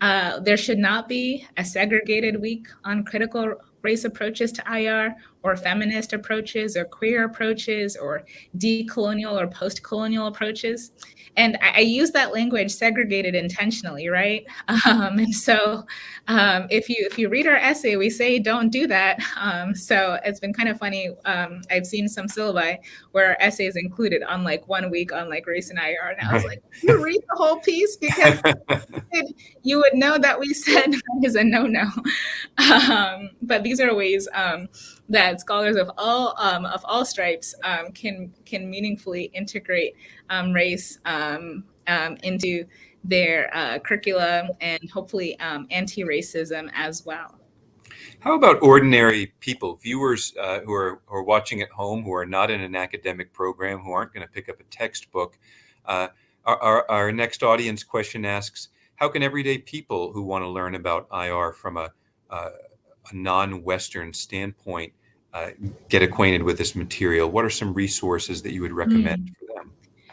Uh, there should not be a segregated week on critical race approaches to IR or feminist approaches or queer approaches or decolonial or post-colonial approaches. And I, I, use that language segregated intentionally, right? Um, and so um, if you if you read our essay, we say don't do that. Um, so it's been kind of funny. Um, I've seen some syllabi where our essay is included on like one week on like race and IR. And I was like, you read the whole piece because you would know that we said that is a no-no. Um, but these are ways um, that scholars of all um, of all stripes um, can can meaningfully integrate um, race um, um, into their uh, curricula and hopefully um, anti-racism as well. How about ordinary people, viewers uh, who, are, who are watching at home, who are not in an academic program, who aren't going to pick up a textbook? Uh, our, our, our next audience question asks, how can everyday people who want to learn about IR from a, uh, a non-Western standpoint uh, get acquainted with this material? What are some resources that you would recommend mm. for them?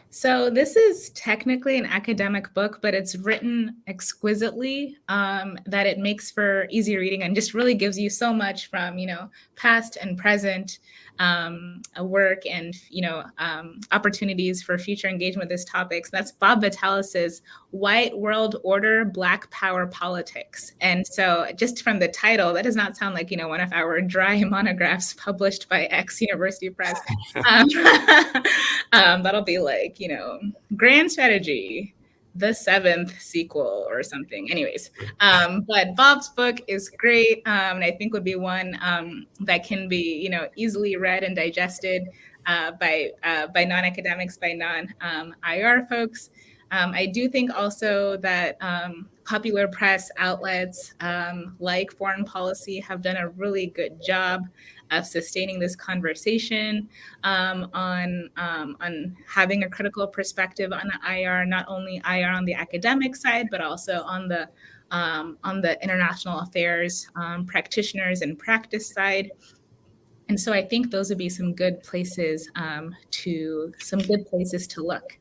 So this is technically an academic book, but it's written exquisitely um, that it makes for easy reading and just really gives you so much from, you know, past and present um, work and you know um, opportunities for future engagement with this topic. So that's Bob Vitalis's White World Order, Black Power Politics. And so just from the title, that does not sound like you know one of our dry monographs published by X University Press. Um, um, that'll be like you know grand strategy the seventh sequel or something. Anyways, um, but Bob's book is great, um, and I think would be one um, that can be you know easily read and digested uh, by uh, by non-academics, by non-IR um, folks. Um, I do think also that um, popular press outlets like Foreign Policy have done a really good job of sustaining this conversation um, on, um, on having a critical perspective on IR, not only IR on the academic side, but also on the um, on the international affairs um, practitioners and practice side. And so I think those would be some good places um, to some good places to look.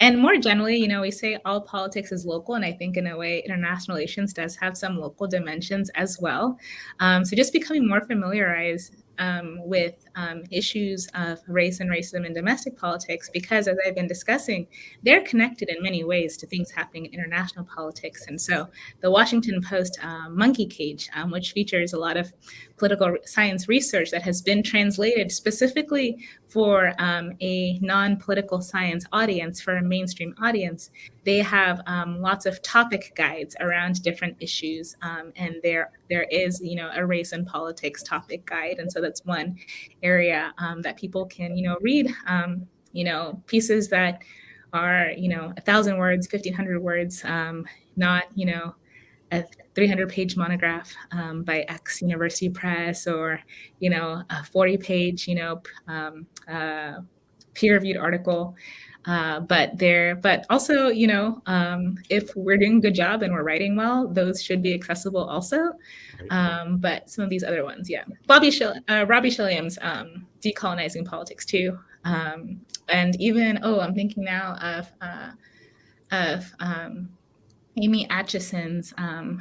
And more generally, you know, we say all politics is local, and I think in a way, international relations does have some local dimensions as well. Um, so just becoming more familiarized um, with um, issues of race and racism in domestic politics because, as I've been discussing, they're connected in many ways to things happening in international politics. And so, the Washington Post uh, Monkey Cage, um, which features a lot of political science research that has been translated specifically for um, a non-political science audience, for a mainstream audience, they have um, lots of topic guides around different issues, um, and there there is you know a race and politics topic guide, and so that's one area um, that people can you know read um, you know pieces that are you know a thousand words, fifteen hundred words, um, not you know a 300 page monograph um, by X University Press or, you know, a 40 page, you know, um, uh, peer reviewed article. Uh, but there, but also, you know, um, if we're doing a good job and we're writing well, those should be accessible also. Um, but some of these other ones, yeah. Bobby Shil- uh, Robbie Shilliam's um, Decolonizing Politics too. Um, and even, oh, I'm thinking now of, uh, of Amy Atchison's um,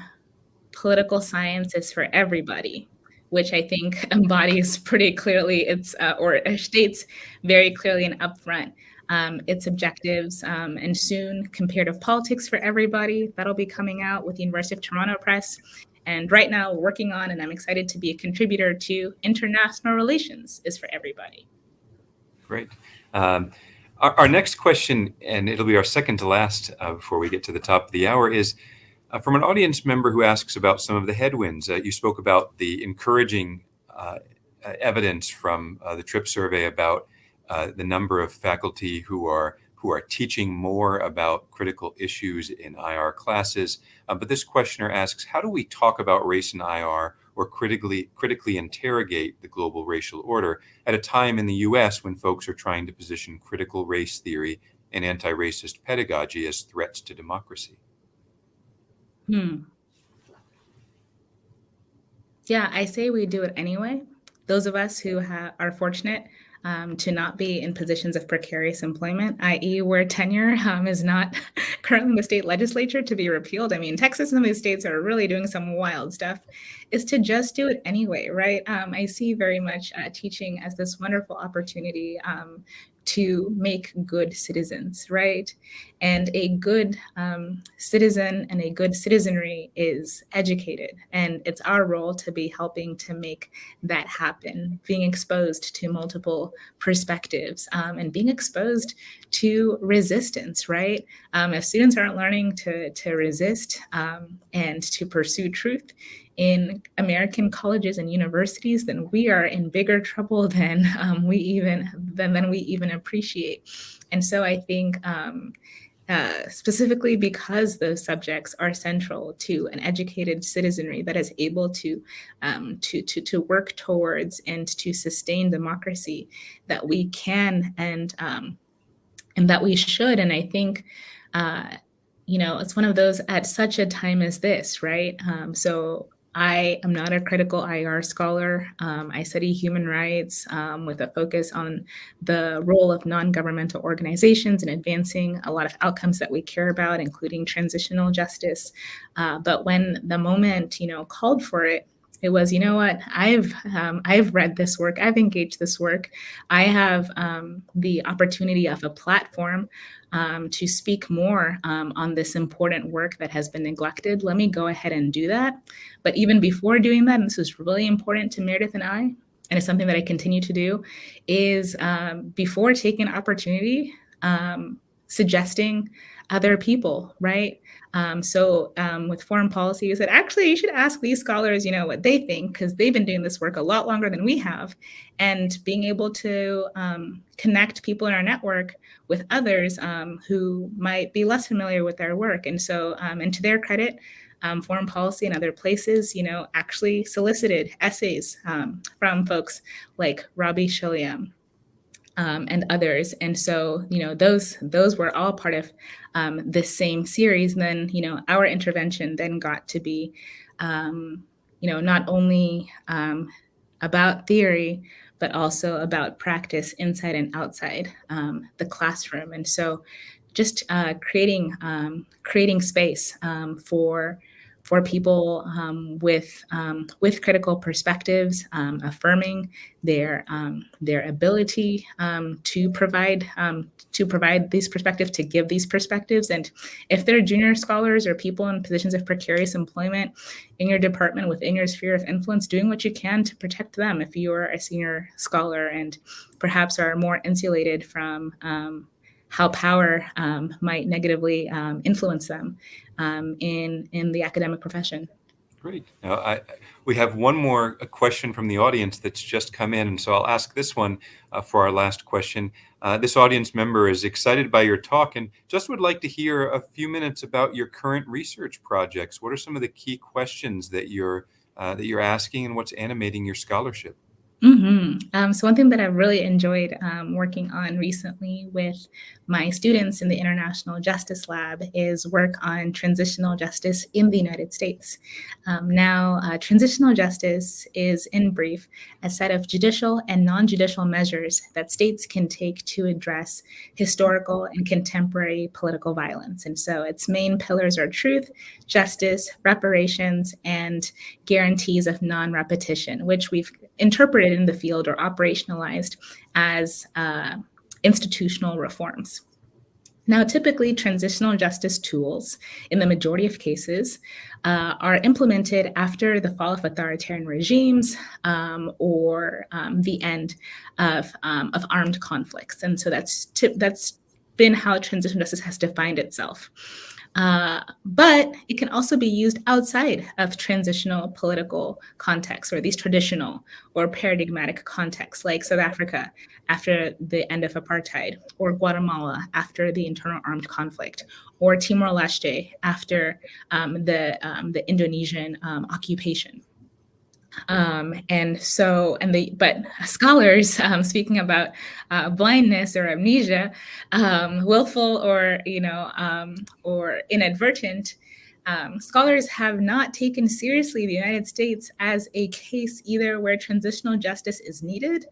Political Science is for Everybody, which I think embodies pretty clearly its, uh, or states very clearly and upfront um, its objectives. Um, and soon, Comparative Politics for Everybody, that'll be coming out with the University of Toronto Press. And right now, working on, and I'm excited to be a contributor to International Relations is for Everybody. Great. Um, our, our, next question, and it'll be our second to last uh, before we get to the top of the hour, is uh, from an audience member who asks about some of the headwinds. Uh, you spoke about the encouraging uh, evidence from uh, the TRIP survey about uh, the number of faculty who are who are teaching more about critical issues in IR classes. but this questioner asks, how do we talk about race in IR or critically critically interrogate the global racial order at a time in the US when folks are trying to position critical race theory and anti-racist pedagogy as threats to democracy. Hmm. Yeah, I say we do it anyway. Those of us who are fortunate um, to not be in positions of precarious employment, i.e., where tenure um, is not currently in the state legislature to be repealed. I mean, Texas and these states are really doing some wild stuff, is to just do it anyway, right? Um, I see very much uh, teaching as this wonderful opportunity um, to make good citizens, right? And a good um, citizen and a good citizenry is educated. And it's our role to be helping to make that happen, being exposed to multiple perspectives um, and being exposed to resistance, right? Um, if students aren't learning to, to resist um, and to pursue truth, in American colleges and universities, then we are in bigger trouble than um, we even than, than we even appreciate. And so I think um, uh, specifically because those subjects are central to an educated citizenry that is able to, um, to, to, to work towards and to sustain democracy, that we can and, um, and that we should. And I think, uh, you know, it's one of those at such a time as this, right? Um, so I am not a critical IR scholar. Um, I study human rights um, with a focus on the role of non-governmental organizations in advancing a lot of outcomes that we care about, including transitional justice. Uh, but when the moment, you know, called for it, it was, you know what, I've um, I've read this work, I've engaged this work, I have um, the opportunity of a platform um, to speak more um, on this important work that has been neglected. Let me go ahead and do that. But even before doing that, and this was really important to Meredith and I, and it's something that I continue to do, is um, before taking an opportunity, um, suggesting other people, right? Um, so um, with foreign policy, you said, actually, you should ask these scholars, you know, what they think, because they've been doing this work a lot longer than we have. And being able to um, connect people in our network with others um, who might be less familiar with their work. And so, um, and to their credit, um, foreign policy and other places, you know, actually solicited essays from folks like Robbie Shilliam, um, and others. And so, you know, those those were all part of um, this same series. And then, you know, our intervention then got to be, um, you know, not only um, about theory, but also about practice inside and outside um, the classroom. And so, just uh, creating um, creating space for for people um, with um, with critical perspectives, um, affirming their um, their ability um, to provide um, to provide these perspectives, to give these perspectives, and if they're junior scholars or people in positions of precarious employment in your department within your sphere of influence, doing what you can to protect them. If you are a senior scholar and perhaps are more insulated from how power um, might negatively um, influence them um, in in the academic profession. Great. Now, I, we have one more question from the audience that's just come in, and so I'll ask this one uh, for our last question. Uh, this audience member is excited by your talk and just would like to hear a few minutes about your current research projects. What are some of the key questions that you're uh, that you're asking, and what's animating your scholarship? Mm-hmm. Um, so one thing that I've really enjoyed um, working on recently with my students in the International Justice Lab is work on transitional justice in the United States. Um, now, uh, transitional justice is, in brief, a set of judicial and non-judicial measures that states can take to address historical and contemporary political violence. And so its main pillars are truth, justice, reparations, and guarantees of non-repetition, which we've interpreted in the field or operationalized as uh, institutional reforms. Now, typically, transitional justice tools, in the majority of cases, uh, are implemented after the fall of authoritarian regimes um, or um, the end of, um, of armed conflicts. And so that's, that's been how transitional justice has defined itself. Uh, but it can also be used outside of transitional political contexts or these traditional or paradigmatic contexts like South Africa after the end of apartheid or Guatemala after the internal armed conflict or Timor-Leste after um, the, um, the Indonesian um, occupation. Um, and so, and the, but scholars, um, speaking about uh, blindness or amnesia, um, willful or, you know, um, or inadvertent, um, scholars have not taken seriously the United States as a case either where transitional justice is needed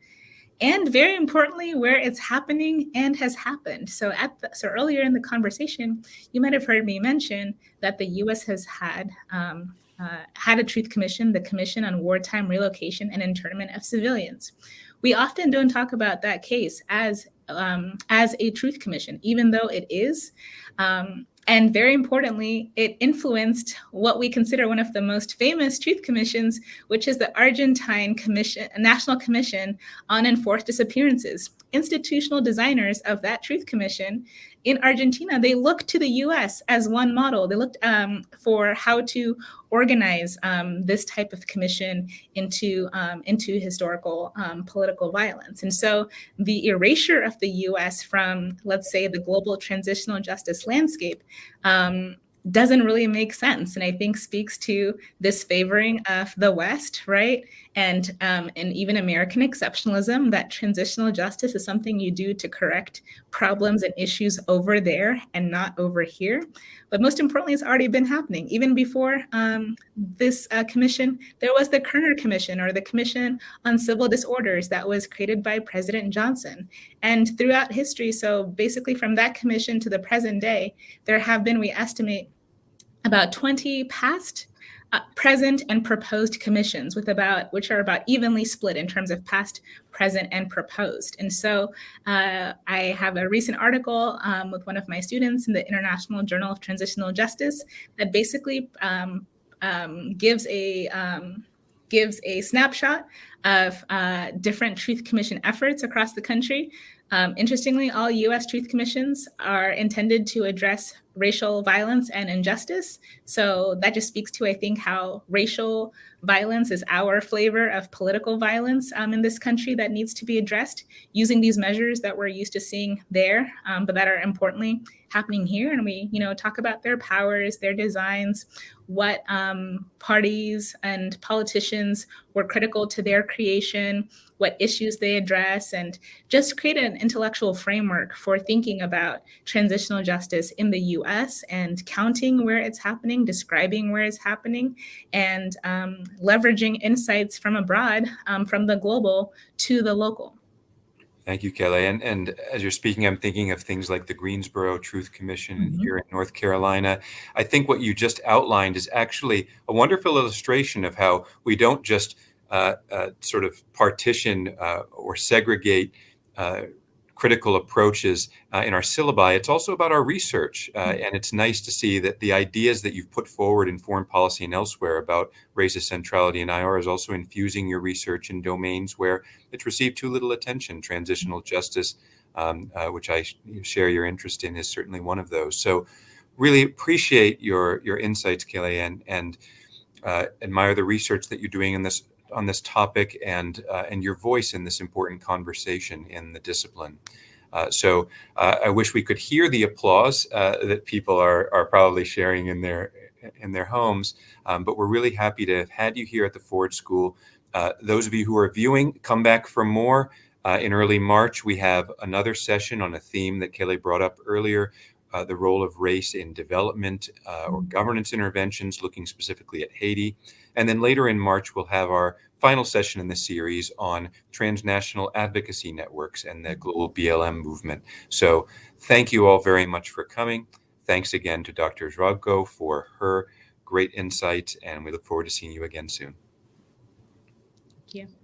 and very importantly, where it's happening and has happened. So at the, so earlier in the conversation, you might have heard me mention that the U.S. has had um, uh, had a truth commission, the Commission on Wartime Relocation and Internment of Civilians. We often don't talk about that case as um, as a truth commission, even though it is. Um, and very importantly, it influenced what we consider one of the most famous truth commissions, which is the Argentine Commission, National Commission on Enforced Disappearances. Institutional designers of that truth commission in Argentina, they looked to the US as one model. They looked um, for how to organize um, this type of commission into, um, into historical um, political violence. And so the erasure of the US from, let's say, the global transitional justice landscape um, doesn't really make sense. And i think speaks to this favoring of the west right? And um, and even american exceptionalism that transitional justice is something you do to correct problems and issues over there and not over here. But most importantly it's already been happening. Even before um, this uh, commission there was the kerner commission or the commission on civil disorders that was created by president johnson. And throughout history so basically from that commission to the present day there have been we estimate about 20 past, uh, present, and proposed commissions, with about which are about evenly split in terms of past, present, and proposed. And so uh, I have a recent article um, with one of my students in the International Journal of Transitional Justice that basically um, um, gives a um, gives a snapshot of uh, different Truth Commission efforts across the country. Um, interestingly, all U.S. Truth Commissions are intended to address racial violence and injustice. So that just speaks to, I think, how racial violence is our flavor of political violence um, in this country that needs to be addressed using these measures that we're used to seeing there, um, but that are importantly happening here. And we, you know, talk about their powers, their designs, what um, parties and politicians were critical to their creation, what issues they address, and just create an intellectual framework for thinking about transitional justice in the US and counting where it's happening, describing where it's happening, and um, leveraging insights from abroad, um, from the global to the local. Thank you, Kelly. And, and as you're speaking, I'm thinking of things like the Greensboro Truth Commission mm-hmm. here in North Carolina. I think what you just outlined is actually a wonderful illustration of how we don't just uh, uh, sort of partition uh, or segregate uh, critical approaches uh, in our syllabi. It's also about our research. Uh, mm-hmm. and it's nice to see that the ideas that you've put forward in foreign policy and elsewhere about race's centrality in IR is also infusing your research in domains where it's received too little attention. Transitional mm-hmm. justice, um, uh, which I share your interest in, is certainly one of those. So, really appreciate your your insights, Kelly, and and uh, admire the research that you're doing in this on this topic and uh, and your voice in this important conversation in the discipline. Uh, so uh, I wish we could hear the applause uh, that people are are probably sharing in their in their homes. Um, but we're really happy to have had you here at the Ford School. Uh, those of you who are viewing, come back for more. Uh, in early March, we have another session on a theme that Kelly brought up earlier, uh, the role of race in development uh, or mm-hmm. governance interventions, looking specifically at Haiti. And then later in March, we'll have our final session in the series on transnational advocacy networks and the global BLM movement. So thank you all very much for coming. Thanks again to Dr. Zvobgo for her great insights, and we look forward to seeing you again soon. Thank you.